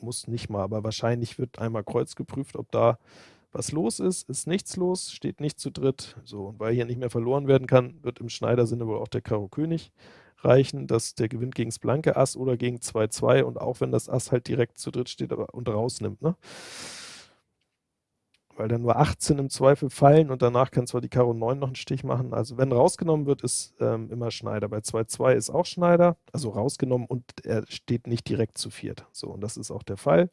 S1: Muss nicht mal, aber wahrscheinlich wird einmal Kreuz geprüft, ob da was los ist. Ist nichts los, steht nicht zu dritt. So, und weil hier nicht mehr verloren werden kann, wird im Schneider-Sinne wohl auch der Karo König reichen, dass der gewinnt gegen das blanke Ass oder gegen 2-2 und auch wenn das Ass halt direkt zu dritt steht aber, und rausnimmt. Ne? Weil dann nur 18 im Zweifel fallen und danach kann zwar die Karo 9 noch einen Stich machen. Also wenn rausgenommen wird, ist ähm, immer Schneider. Bei 2-2 ist auch Schneider, also rausgenommen und er steht nicht direkt zu viert. So, und das ist auch der Fall.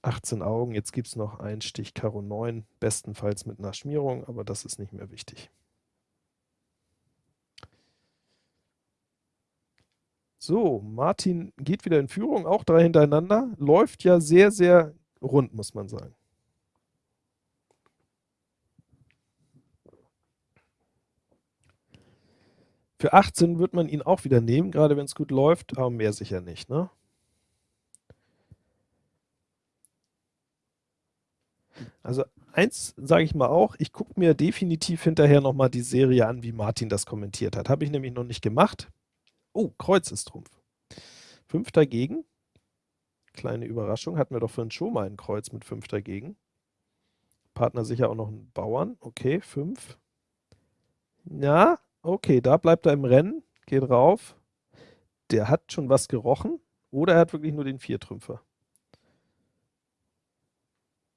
S1: 18 Augen, jetzt gibt es noch einen Stich Karo 9, bestenfalls mit einer Schmierung, aber das ist nicht mehr wichtig. So, Martin geht wieder in Führung, auch drei hintereinander. Läuft ja sehr, sehr rund, muss man sagen. Für 18 wird man ihn auch wieder nehmen, gerade wenn es gut läuft, aber mehr sicher nicht. Ne? Also eins sage ich mal auch, ich gucke mir definitiv hinterher nochmal die Serie an, wie Martin das kommentiert hat. Habe ich nämlich noch nicht gemacht. Oh, Kreuz ist Trumpf. Fünf dagegen. Kleine Überraschung, hatten wir doch vorhin schon mal ein Kreuz mit fünf dagegen. Partner sicher auch noch einen Bauern. Okay, fünf. Ja, okay, da bleibt er im Rennen, geht rauf. Der hat schon was gerochen oder er hat wirklich nur den Viertrümpfer.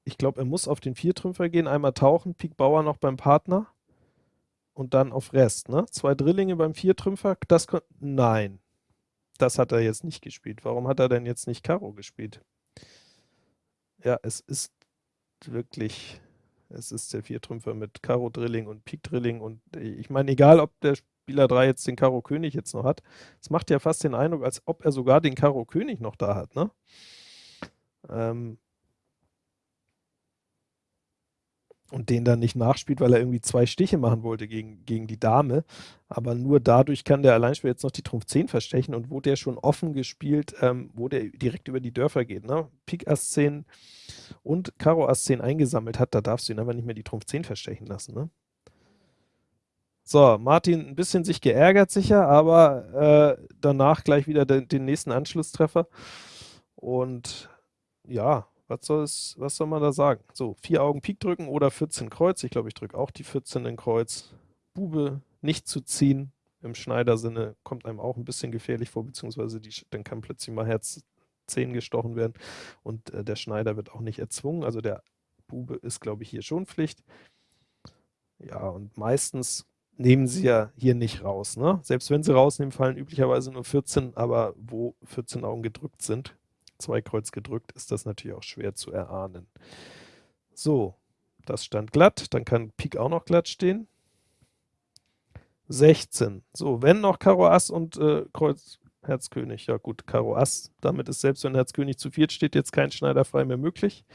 S1: Ich glaube, er muss auf den Viertrümpfer gehen, einmal tauchen, Pik Bauer noch beim Partner und dann auf Rest. Ne? Zwei Drillinge beim Viertrümpfer, das Nein, das hat er jetzt nicht gespielt. Warum hat er denn jetzt nicht Karo gespielt? Ja, es ist wirklich, es ist der Viertrümpfer mit Karo Drilling und Pik Drilling und ich meine, egal ob der Spieler 3 jetzt den Karo König jetzt noch hat, es macht ja fast den Eindruck, als ob er sogar den Karo König noch da hat. Ne? Ähm, und den dann nicht nachspielt, weil er irgendwie zwei Stiche machen wollte gegen, gegen die Dame. Aber nur dadurch kann der Alleinspieler jetzt noch die Trumpf 10 verstechen und wo der schon offen gespielt, ähm, wo der direkt über die Dörfer geht, ne? Pik Ass 10 und Karo Ass 10 eingesammelt hat, da darfst du ihn einfach nicht mehr die Trumpf 10 verstechen lassen, ne? So, Martin ein bisschen sich geärgert sicher, aber äh, danach gleich wieder den, den nächsten Anschlusstreffer. Und ja, was, soll's, was soll man da sagen? So, vier Augen Pik drücken oder 14 Kreuz. Ich glaube, ich drücke auch die 14 in Kreuz. Bube nicht zu ziehen, im Schneidersinne, kommt einem auch ein bisschen gefährlich vor, beziehungsweise die, dann kann plötzlich mal Herz 10 gestochen werden und äh, der Schneider wird auch nicht erzwungen. Also der Bube ist, glaube ich, hier schon Pflicht. Ja, und meistens nehmen sie ja hier nicht raus. Ne? Selbst wenn sie rausnehmen, fallen üblicherweise nur 14, aber wo 14 Augen gedrückt sind, zwei Kreuz gedrückt, ist das natürlich auch schwer zu erahnen. So, das stand glatt, dann kann Pik auch noch glatt stehen. 16. So, wenn noch Karo Ass und äh, Kreuz Herz König. Ja gut, Karo Ass. Damit ist selbst wenn Herz König zu viert steht, jetzt kein Schneiderfrei mehr möglich.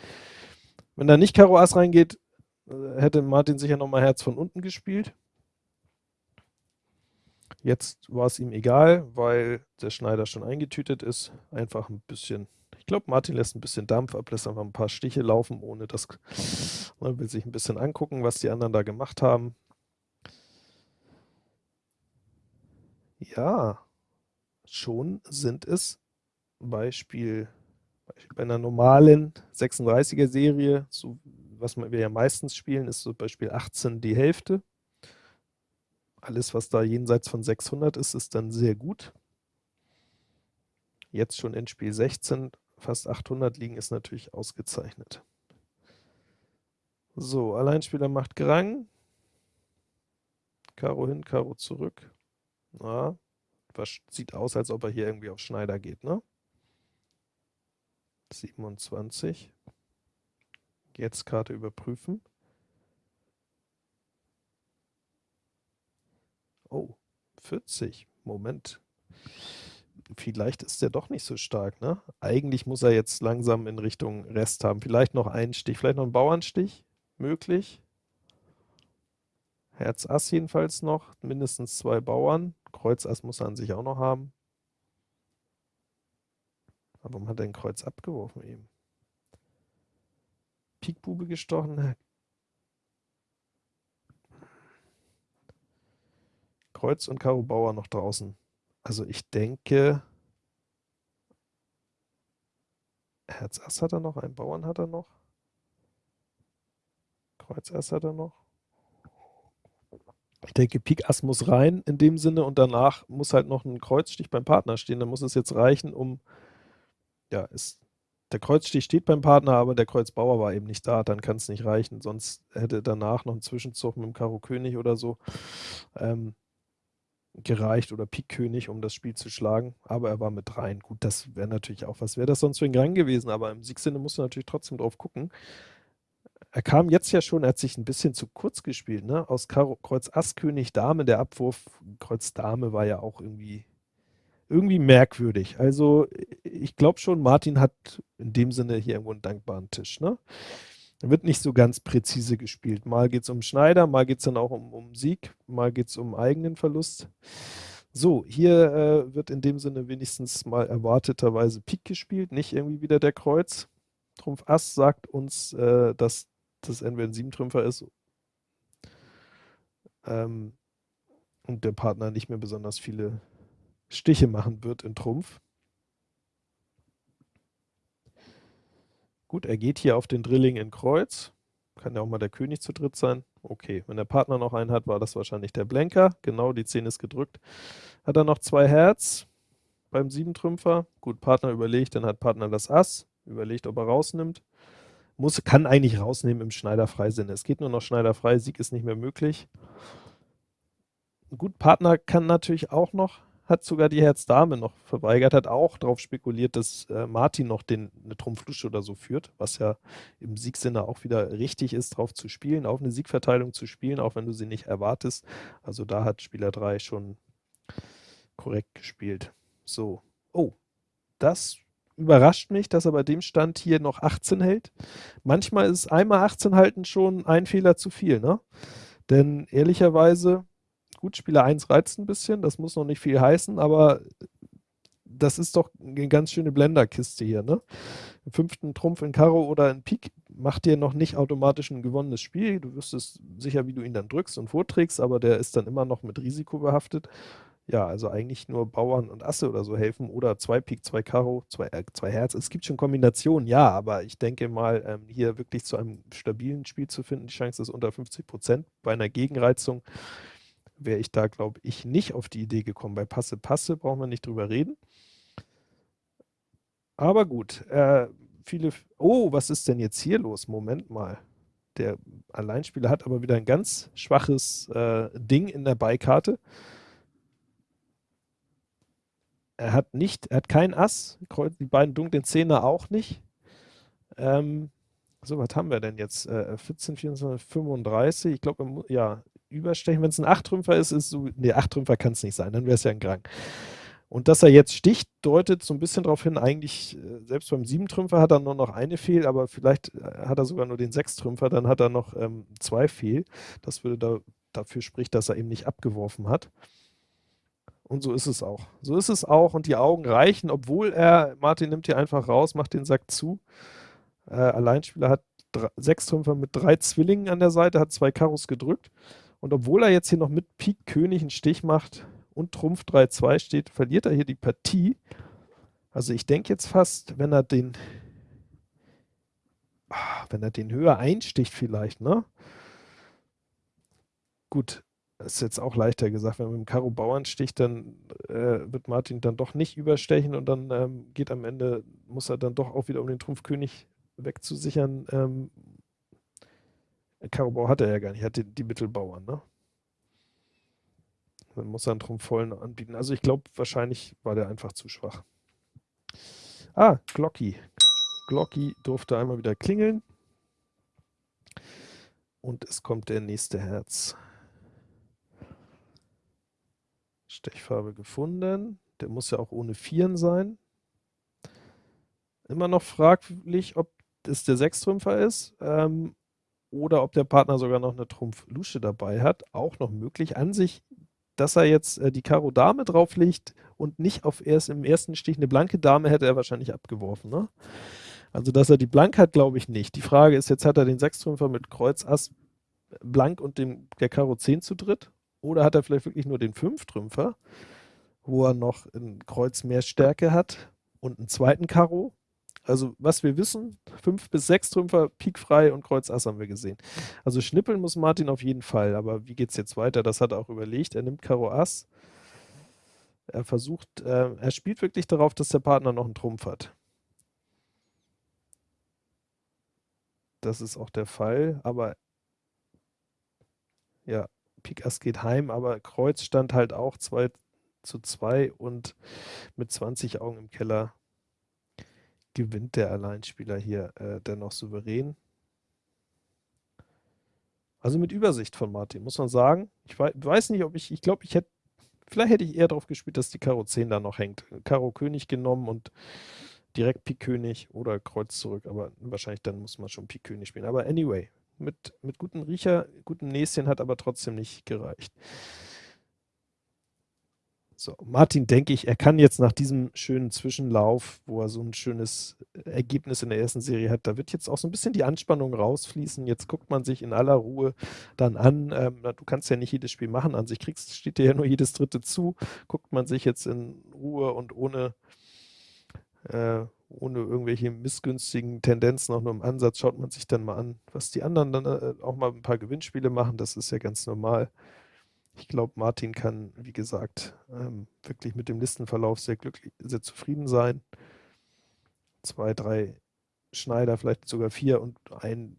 S1: Wenn da nicht Karo Ass reingeht, äh, hätte Martin sicher nochmal Herz von unten gespielt. Jetzt war es ihm egal, weil der Schneider schon eingetütet ist. Einfach ein bisschen, ich glaube, Martin lässt ein bisschen Dampf ab, lässt einfach ein paar Stiche laufen, ohne das, man will sich ein bisschen angucken, was die anderen da gemacht haben. Ja, schon sind es Beispiel bei einer normalen 36er Serie, so was wir ja meistens spielen, ist so Beispiel 18 die Hälfte. Alles, was da jenseits von 600 ist, ist dann sehr gut. Jetzt schon in Spiel 16 fast 800 liegen, ist natürlich ausgezeichnet. So, Alleinspieler macht Grang. Karo hin, Karo zurück. Na, was sieht aus, als ob er hier irgendwie auf Schneider geht, ne? 27. Jetzt Karte überprüfen. Oh, 40. Moment. vielleicht ist der doch nicht so stark, ne? Eigentlich muss er jetzt langsam in Richtung Rest haben. Vielleicht noch einen Stich, vielleicht noch einen Bauernstich, möglich. Herz Ass jedenfalls noch, mindestens zwei Bauern. Kreuz Ass muss er an sich auch noch haben. Aber warum hat er ein Kreuz abgeworfen eben? Pik Bube gestochen. Kreuz und Karo Bauer noch draußen. Also ich denke, Herz Ass hat er noch, einen Bauern hat er noch. Kreuz Ass hat er noch. Ich denke, Pik Ass muss rein in dem Sinne und danach muss halt noch ein Kreuzstich beim Partner stehen. Dann muss es jetzt reichen, um, ja, ist, der Kreuzstich steht beim Partner, aber der Kreuzbauer war eben nicht da, dann kann es nicht reichen. Sonst hätte danach noch ein Zwischenzug mit dem Karo König oder so ähm, gereicht oder Pik König, um das Spiel zu schlagen. Aber er war mit rein. Gut, das wäre natürlich auch was. Wäre das sonst für ein Gang gewesen, aber im Siegsinne musst du natürlich trotzdem drauf gucken er kam jetzt ja schon, er hat sich ein bisschen zu kurz gespielt, ne? Aus Karo, Kreuz Ass, König, Dame, der Abwurf Kreuz Dame war ja auch irgendwie, irgendwie merkwürdig. Also ich glaube schon, Martin hat in dem Sinne hier irgendwo einen dankbaren Tisch, ne? Wird nicht so ganz präzise gespielt. Mal geht es um Schneider, mal geht es dann auch um, um Sieg, mal geht es um eigenen Verlust. So, hier äh, wird in dem Sinne wenigstens mal erwarteterweise Pik gespielt, nicht irgendwie wieder der Kreuz. Trumpf Ass sagt uns, äh, dass das entweder ein Siebentrümpfer ist ähm, und der Partner nicht mehr besonders viele Stiche machen wird in Trumpf. Gut, er geht hier auf den Drilling in Kreuz. Kann ja auch mal der König zu dritt sein. Okay, wenn der Partner noch einen hat, war das wahrscheinlich der Blenker. Genau, die 10 ist gedrückt. Hat er noch zwei Herz beim Siebentrümpfer. Gut, Partner überlegt, dann hat Partner das Ass. Überlegt, ob er rausnimmt muss, kann eigentlich rausnehmen im Schneider-Freisinn. Es geht nur noch Schneider-frei, Sieg ist nicht mehr möglich. Gut, Partner kann natürlich auch noch, hat sogar die Herz-Dame noch verweigert, hat auch darauf spekuliert, dass äh, Martin noch den, eine Trumpflusche oder so führt, was ja im Siegsinne auch wieder richtig ist, drauf zu spielen, auf eine Siegverteilung zu spielen, auch wenn du sie nicht erwartest. Also da hat Spieler 3 schon korrekt gespielt. So, oh, das überrascht mich, dass er bei dem Stand hier noch 18 hält. Manchmal ist einmal 18 halten schon ein Fehler zu viel, ne? Denn ehrlicherweise, gut, Spieler 1 reizt ein bisschen, das muss noch nicht viel heißen, aber das ist doch eine ganz schöne Blenderkiste hier, ne? Im fünften Trumpf in Karo oder in Pik macht dir noch nicht automatisch ein gewonnenes Spiel. Du wüsstest sicher, wie du ihn dann drückst und vorträgst, aber der ist dann immer noch mit Risiko behaftet. Ja, also eigentlich nur Bauern und Asse oder so helfen oder zwei Pik, zwei Karo, zwei, äh, zwei Herz. Es gibt schon Kombinationen, ja, aber ich denke mal, ähm, hier wirklich zu einem stabilen Spiel zu finden, die Chance ist unter 50 Prozent. Bei einer Gegenreizung wäre ich da, glaube ich, nicht auf die Idee gekommen. Bei Passe, Passe brauchen wir nicht drüber reden. Aber gut, äh, viele, oh, was ist denn jetzt hier los? Moment mal. Der Alleinspieler hat aber wieder ein ganz schwaches äh, Ding in der Beikarte. Er hat nicht, er hat kein Ass, die beiden dunklen Zehner auch nicht. Ähm, so, was haben wir denn jetzt? Äh, 14, 24, 35. Ich glaube, ja, überstechen. Wenn es ein Achtrümpfer ist, ist so, nee, Achtrümpfer kann es nicht sein, dann wäre es ja ein Grang. Und dass er jetzt sticht, deutet so ein bisschen darauf hin, eigentlich, äh, selbst beim Siebentrümpfer hat er nur noch eine Fehl, aber vielleicht äh, hat er sogar nur den Sechstrümpfer, dann hat er noch ähm, zwei Fehl. Das würde da, dafür spricht, dass er eben nicht abgeworfen hat. Und so ist es auch. So ist es auch und die Augen reichen, obwohl er, Martin nimmt hier einfach raus, macht den Sack zu. Äh, Alleinspieler hat drei, sechs Trümpfer mit drei Zwillingen an der Seite, hat zwei Karos gedrückt. Und obwohl er jetzt hier noch mit Pik König einen Stich macht und Trumpf 3-2 steht, verliert er hier die Partie. Also ich denke jetzt fast, wenn er den, ah, wenn er den höher einsticht vielleicht, ne? Gut, ist jetzt auch leichter gesagt, wenn man mit dem Karo Bauern sticht, dann äh, wird Martin dann doch nicht überstechen und dann ähm, geht am Ende, muss er dann doch auch wieder um den Trumpfkönig wegzusichern. Ähm, Karo Bauer hat er ja gar nicht, hat die, die Mittelbauern, ne? Dann muss er einen Trumpf vollen anbieten. Also ich glaube, wahrscheinlich war der einfach zu schwach. Ah, Glocky. Glocky durfte einmal wieder klingeln. Und es kommt der nächste Herz. Stechfarbe gefunden. Der muss ja auch ohne Vieren sein. Immer noch fraglich, ob es der Sechstrümpfer ist ähm, oder ob der Partner sogar noch eine Trumpf-Lusche dabei hat. Auch noch möglich. An sich, dass er jetzt äh, die Karo Dame drauflegt und nicht auf erst im ersten Stich eine blanke Dame, hätte er wahrscheinlich abgeworfen. Ne? Also, dass er die Blank hat, glaube ich nicht. Die Frage ist, jetzt hat er den Sechstrümpfer mit Kreuz Ass Blank und dem, der Karo 10 zu dritt. Oder hat er vielleicht wirklich nur den Fünftrümpfer, wo er noch ein Kreuz mehr Stärke hat und einen zweiten Karo. Also was wir wissen, fünf bis sechs Trümpfer, Pik frei und Kreuz Ass haben wir gesehen. Also schnippeln muss Martin auf jeden Fall, aber wie geht es jetzt weiter? Das hat er auch überlegt. Er nimmt Karo Ass. Er versucht, äh, er spielt wirklich darauf, dass der Partner noch einen Trumpf hat. Das ist auch der Fall, aber ja, Pik Ass geht heim, aber Kreuz stand halt auch 2 zu 2 und mit 20 Augen im Keller gewinnt der Alleinspieler hier äh, dennoch souverän. Also mit Übersicht von Martin, muss man sagen. Ich weiß nicht, ob ich, ich glaube, ich hätte, vielleicht hätte ich eher darauf gespielt, dass die Karo 10 da noch hängt. Karo König genommen und direkt Pik König oder Kreuz zurück, aber wahrscheinlich dann muss man schon Pik König spielen. Aber anyway, mit, mit gutem Riecher, gutem Näschen hat aber trotzdem nicht gereicht. So, Martin, denke ich, er kann jetzt nach diesem schönen Zwischenlauf, wo er so ein schönes Ergebnis in der ersten Serie hat, da wird jetzt auch so ein bisschen die Anspannung rausfließen. Jetzt guckt man sich in aller Ruhe dann an. Ähm, du kannst ja nicht jedes Spiel machen. An sich kriegst, steht dir ja nur jedes dritte zu. Guckt man sich jetzt in Ruhe und ohne äh, ohne irgendwelche missgünstigen Tendenzen, auch nur im Ansatz, schaut man sich dann mal an, was die anderen dann äh, auch mal ein paar Gewinnspiele machen. Das ist ja ganz normal. Ich glaube, Martin kann, wie gesagt, ähm, wirklich mit dem Listenverlauf sehr glücklich, sehr zufrieden sein. Zwei, drei Schneider, vielleicht sogar vier und ein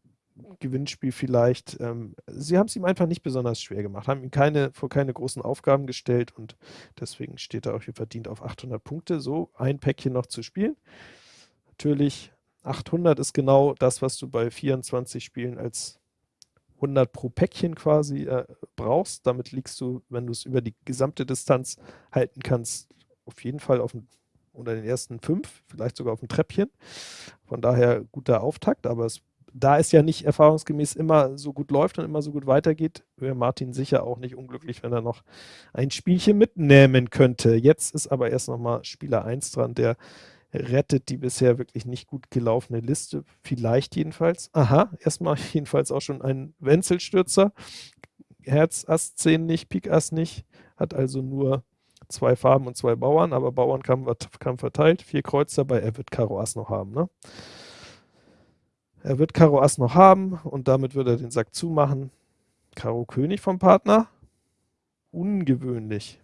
S1: Gewinnspiel vielleicht. Ähm, sie haben es ihm einfach nicht besonders schwer gemacht, haben ihn keine, vor keine großen Aufgaben gestellt und deswegen steht er auch hier verdient auf 800 Punkte. So, ein Päckchen noch zu spielen. Natürlich, 800 ist genau das, was du bei 24 Spielen als 100 pro Päckchen quasi äh, brauchst. Damit liegst du, wenn du es über die gesamte Distanz halten kannst, auf jeden Fall auf dem, unter den ersten fünf, vielleicht sogar auf dem Treppchen. Von daher guter Auftakt, aber es da es ja nicht erfahrungsgemäß immer so gut läuft und immer so gut weitergeht, wäre Martin sicher auch nicht unglücklich, wenn er noch ein Spielchen mitnehmen könnte. Jetzt ist aber erst nochmal Spieler 1 dran, der rettet die bisher wirklich nicht gut gelaufene Liste. Vielleicht jedenfalls. Aha, erstmal jedenfalls auch schon ein Wenzelstürzer. Herz Ass 10 nicht, Pik Ass nicht. Hat also nur zwei Farben und zwei Bauern, aber Bauern kam, kam verteilt. Vier Kreuz dabei, er wird Karo Ass noch haben. Ne? Er wird Karo Ass noch haben und damit wird er den Sack zumachen. Karo König vom Partner. Ungewöhnlich.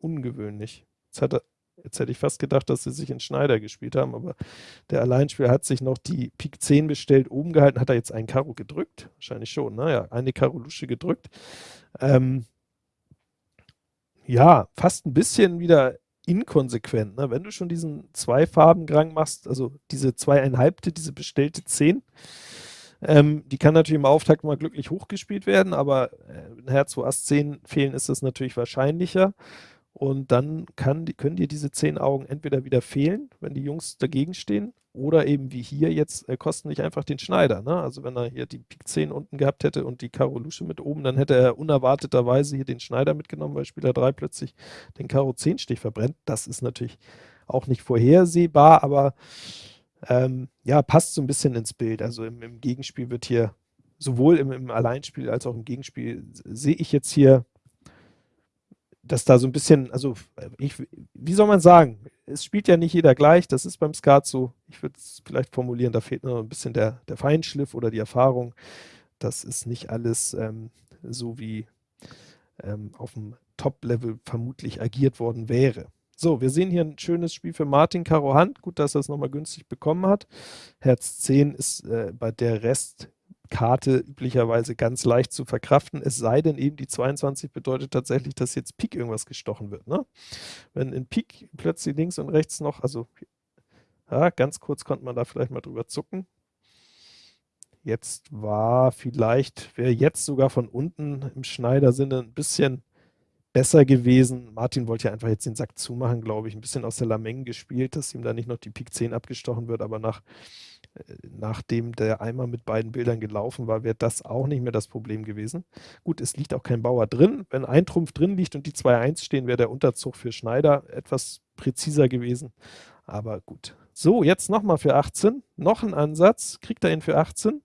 S1: Ungewöhnlich. Jetzt, hat er, jetzt hätte ich fast gedacht, dass sie sich in Schneider gespielt haben, aber der Alleinspieler hat sich noch die Pik 10 bestellt, oben gehalten. Hat er jetzt einen Karo gedrückt? Wahrscheinlich schon, naja, eine Karo Lusche gedrückt. Ähm, ja, fast ein bisschen wieder inkonsequent. Ne? Wenn du schon diesen Zwei-Farben-Gang machst, also diese zweieinhalbte, diese bestellte 10, ähm, die kann natürlich im Auftakt mal glücklich hochgespielt werden, aber äh, ein Herz, wo Ass 10 fehlen, ist das natürlich wahrscheinlicher. Und dann kann, können dir diese 10 Augen entweder wieder fehlen, wenn die Jungs dagegen stehen, oder eben wie hier jetzt äh, kosten nicht einfach den Schneider. Ne? Also wenn er hier die Pik 10 unten gehabt hätte und die Karo Lusche mit oben, dann hätte er unerwarteterweise hier den Schneider mitgenommen, weil Spieler 3 plötzlich den Karo 10 Stich verbrennt. Das ist natürlich auch nicht vorhersehbar, aber ähm, ja, passt so ein bisschen ins Bild. Also im, im Gegenspiel wird hier, sowohl im, im Alleinspiel als auch im Gegenspiel, sehe ich jetzt hier dass da so ein bisschen, also ich, wie soll man sagen, es spielt ja nicht jeder gleich, das ist beim Skat so, ich würde es vielleicht formulieren, da fehlt nur ein bisschen der, der Feinschliff oder die Erfahrung. Das ist nicht alles ähm, so, wie ähm, auf dem Top-Level vermutlich agiert worden wäre. So, wir sehen hier ein schönes Spiel für Martin Karo Hand. Gut, dass er es nochmal günstig bekommen hat. Herz 10 ist äh, bei der Rest Karte üblicherweise ganz leicht zu verkraften, es sei denn eben die 22 bedeutet tatsächlich, dass jetzt Pik irgendwas gestochen wird. Ne? Wenn in Pik plötzlich links und rechts noch, also ja, ganz kurz konnte man da vielleicht mal drüber zucken. Jetzt war vielleicht, wäre jetzt sogar von unten im Schneidersinne ein bisschen besser gewesen. Martin wollte ja einfach jetzt den Sack zumachen, glaube ich. Ein bisschen aus der Lameng gespielt, dass ihm da nicht noch die Pik 10 abgestochen wird, aber nach, äh, nachdem der Eimer mit beiden Bildern gelaufen war, wäre das auch nicht mehr das Problem gewesen. Gut, es liegt auch kein Bauer drin. Wenn ein Trumpf drin liegt und die 2-1 stehen, wäre der Unterzug für Schneider etwas präziser gewesen. Aber gut. So, jetzt nochmal für 18. Noch ein Ansatz. Kriegt er ihn für 18?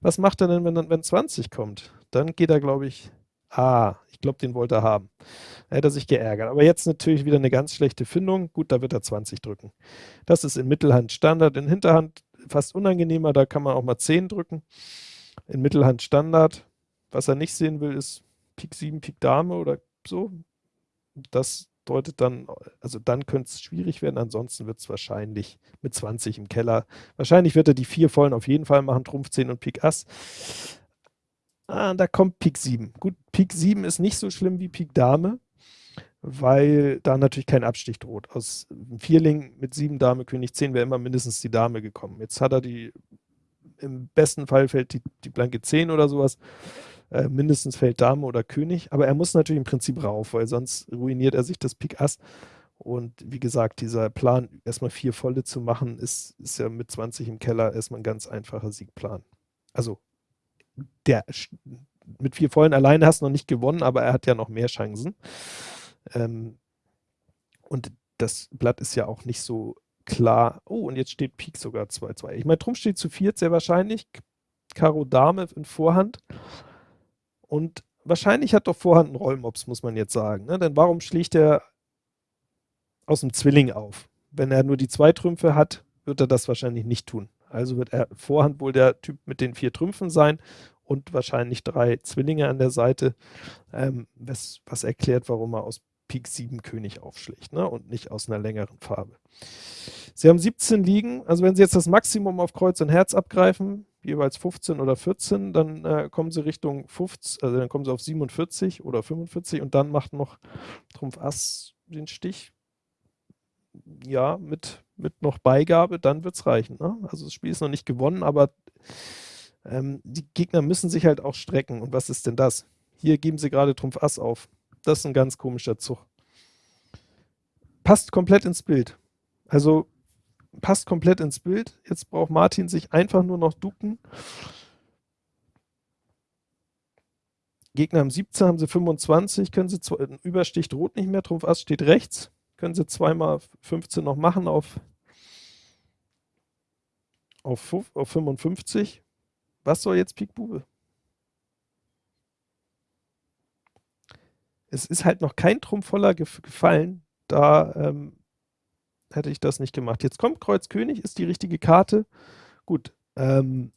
S1: Was macht er denn, wenn, wenn 20 kommt? Dann geht er, glaube ich, ah, ich glaube, den wollte er haben. Da hätte er sich geärgert. Aber jetzt natürlich wieder eine ganz schlechte Findung. Gut, da wird er 20 drücken. Das ist in Mittelhand Standard. In Hinterhand fast unangenehmer, da kann man auch mal 10 drücken. In Mittelhand Standard. Was er nicht sehen will, ist Pik 7, Pik Dame oder so. Das deutet dann, also dann könnte es schwierig werden, ansonsten wird es wahrscheinlich mit 20 im Keller. Wahrscheinlich wird er die vier vollen auf jeden Fall machen, Trumpf 10 und Pik Ass. Ah, da kommt Pik 7. Gut, Pik 7 ist nicht so schlimm wie Pik Dame, weil da natürlich kein Abstich droht. Aus Vierling mit 7 Dame, König 10 wäre immer mindestens die Dame gekommen. Jetzt hat er die, im besten Fall fällt die, die blanke 10 oder sowas. Äh, mindestens fällt Dame oder König, aber er muss natürlich im Prinzip rauf, weil sonst ruiniert er sich das Pik Ass. Und wie gesagt, dieser Plan, erstmal vier volle zu machen, ist, ist ja mit 20 im Keller erstmal ein ganz einfacher Siegplan. Also der mit vier vollen alleine hast du noch nicht gewonnen, aber er hat ja noch mehr Chancen. Ähm, und das Blatt ist ja auch nicht so klar. Oh, und jetzt steht Pik sogar 2-2. Ich meine, Trumpf steht zu viert, sehr wahrscheinlich. Karo Dame in Vorhand. Und wahrscheinlich hat doch Vorhand einen Rollmops, muss man jetzt sagen. Ne? Denn warum schlägt er aus dem Zwilling auf? Wenn er nur die zwei Trümpfe hat, wird er das wahrscheinlich nicht tun. Also wird er Vorhand wohl der Typ mit den vier Trümpfen sein und wahrscheinlich drei Zwillinge an der Seite, ähm, was, was, erklärt, warum er aus Pik 7 König aufschlägt ne? und nicht aus einer längeren Farbe. Sie haben 17 liegen, also wenn Sie jetzt das Maximum auf Kreuz und Herz abgreifen, jeweils 15 oder 14, dann äh, kommen sie Richtung 50, also dann kommen sie auf 47 oder 45 und dann macht noch Trumpf Ass den Stich. Ja, mit, mit noch Beigabe, dann wird es reichen. Ne? Also das Spiel ist noch nicht gewonnen, aber ähm, die Gegner müssen sich halt auch strecken. Und was ist denn das? Hier geben sie gerade Trumpf Ass auf. Das ist ein ganz komischer Zug. Passt komplett ins Bild. Also passt komplett ins Bild. Jetzt braucht Martin sich einfach nur noch ducken. Gegner haben 17, haben sie 25, können sie übersticht rot nicht mehr, Trumpf Ass steht rechts, können sie zweimal 15 noch machen auf, auf, auf 55. Was soll jetzt Pik Bube? Es ist halt noch kein Trumpf voller gefallen, da ähm, hätte ich das nicht gemacht. Jetzt kommt Kreuz König, ist die richtige Karte. Gut, ähm,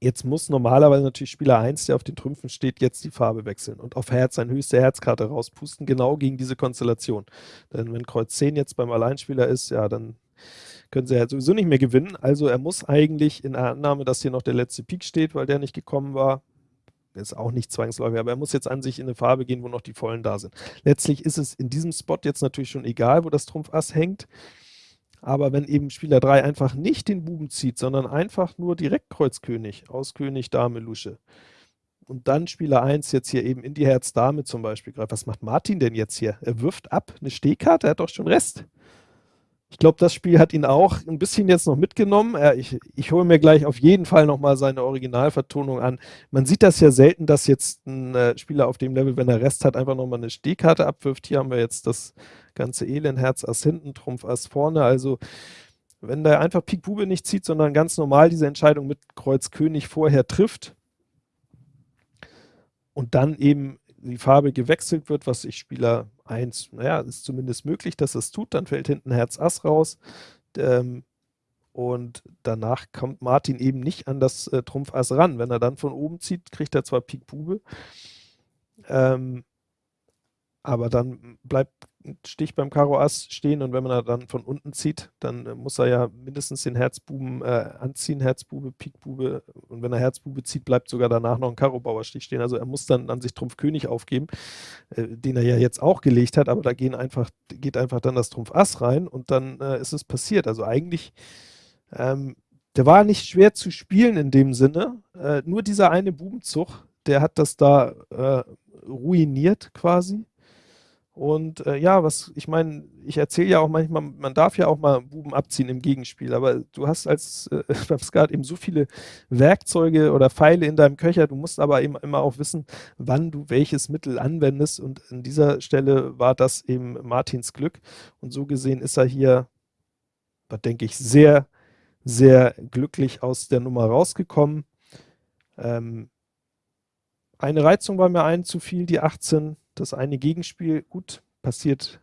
S1: jetzt muss normalerweise natürlich Spieler 1, der auf den Trümpfen steht, jetzt die Farbe wechseln und auf Herz seine höchste Herzkarte rauspusten, genau gegen diese Konstellation. Denn wenn Kreuz 10 jetzt beim Alleinspieler ist, ja, dann können sie ja sowieso nicht mehr gewinnen. Also er muss eigentlich in der Annahme, dass hier noch der letzte Pik steht, weil der nicht gekommen war, ist auch nicht zwangsläufig, aber er muss jetzt an sich in eine Farbe gehen, wo noch die Vollen da sind. Letztlich ist es in diesem Spot jetzt natürlich schon egal, wo das Trumpf Ass hängt. Aber wenn eben Spieler 3 einfach nicht den Buben zieht, sondern einfach nur direkt Kreuz König, aus König, Dame, Lusche, und dann Spieler 1 jetzt hier eben in die Herz Dame zum Beispiel greift, was macht Martin denn jetzt hier? Er wirft ab eine Stehkarte, er hat doch schon Rest. Ich glaube, das Spiel hat ihn auch ein bisschen jetzt noch mitgenommen. Äh, ich, ich hole mir gleich auf jeden Fall nochmal seine Originalvertonung an. Man sieht das ja selten, dass jetzt ein äh, Spieler auf dem Level, wenn er Rest hat, einfach nochmal eine Stehkarte abwirft. Hier haben wir jetzt das ganze Elend, Herz Ass hinten, Trumpf Ass vorne. Also wenn der einfach Pik Bube nicht zieht, sondern ganz normal diese Entscheidung mit Kreuz König vorher trifft und dann eben die Farbe gewechselt wird, was ich Spieler 1, naja, ist zumindest möglich, dass es tut, dann fällt hinten Herz Ass raus. Ähm, und danach kommt Martin eben nicht an das äh, Trumpf Ass ran. Wenn er dann von oben zieht, kriegt er zwar Pik Bube, ähm, aber dann bleibt ein Stich beim Karo Ass stehen und wenn man dann von unten zieht, dann äh, muss er ja mindestens den Herzbuben äh, anziehen, Herzbube, Pikbube und wenn er Herzbube zieht, bleibt sogar danach noch ein Karo Bauerstich stehen. Also er muss dann an sich Trumpf König aufgeben, äh, den er ja jetzt auch gelegt hat, aber da gehen einfach, geht einfach dann das Trumpf Ass rein und dann äh, ist es passiert. Also eigentlich ähm, der war nicht schwer zu spielen in dem Sinne. Äh, nur dieser eine Bubenzug, der hat das da äh, ruiniert quasi. Und äh, ja, was ich meine, ich erzähle ja auch manchmal, man darf ja auch mal Buben abziehen im Gegenspiel, aber du hast als äh, beim Skat eben so viele Werkzeuge oder Pfeile in deinem Köcher, du musst aber eben immer auch wissen, wann du welches Mittel anwendest. Und an dieser Stelle war das eben Martins Glück. Und so gesehen ist er hier, denke ich, sehr, sehr glücklich aus der Nummer rausgekommen. Ähm, eine Reizung war mir ein zu viel, die 18, das eine Gegenspiel, gut, passiert,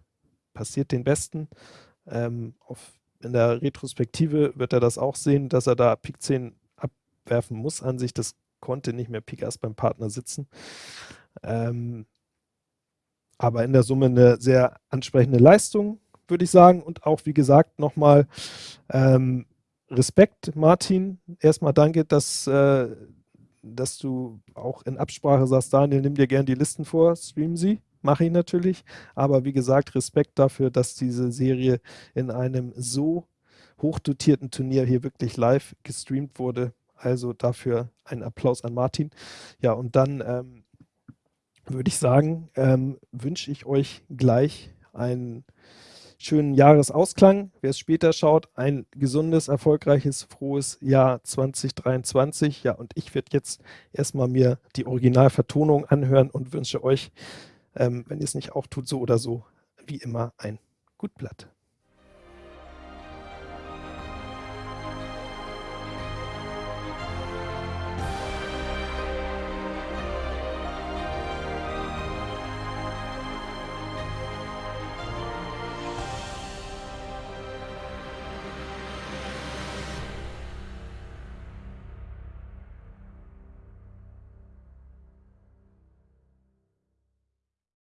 S1: passiert den Besten. Ähm, auf, in der Retrospektive wird er das auch sehen, dass er da Pik 10 abwerfen muss an sich. Das konnte nicht mehr Pik Ass beim Partner sitzen. Ähm, aber in der Summe eine sehr ansprechende Leistung, würde ich sagen. Und auch, wie gesagt, nochmal ähm, Respekt, Martin. Erstmal danke, dass, äh, dass du auch in Absprache sagst, Daniel, nimm dir gern die Listen vor, stream sie mache ich natürlich. Aber wie gesagt, Respekt dafür, dass diese Serie in einem so hochdotierten Turnier hier wirklich live gestreamt wurde. Also dafür ein Applaus an Martin. Ja, und dann ähm, würde ich sagen, ähm, wünsche ich euch gleich einen schönen Jahresausklang. Wer es später schaut, ein gesundes, erfolgreiches, frohes Jahr 2023. Ja, und ich werde jetzt erstmal mir die Originalvertonung anhören und wünsche euch ähm, wenn ihr es nicht auch tut, so oder so, wie immer ein Gutblatt.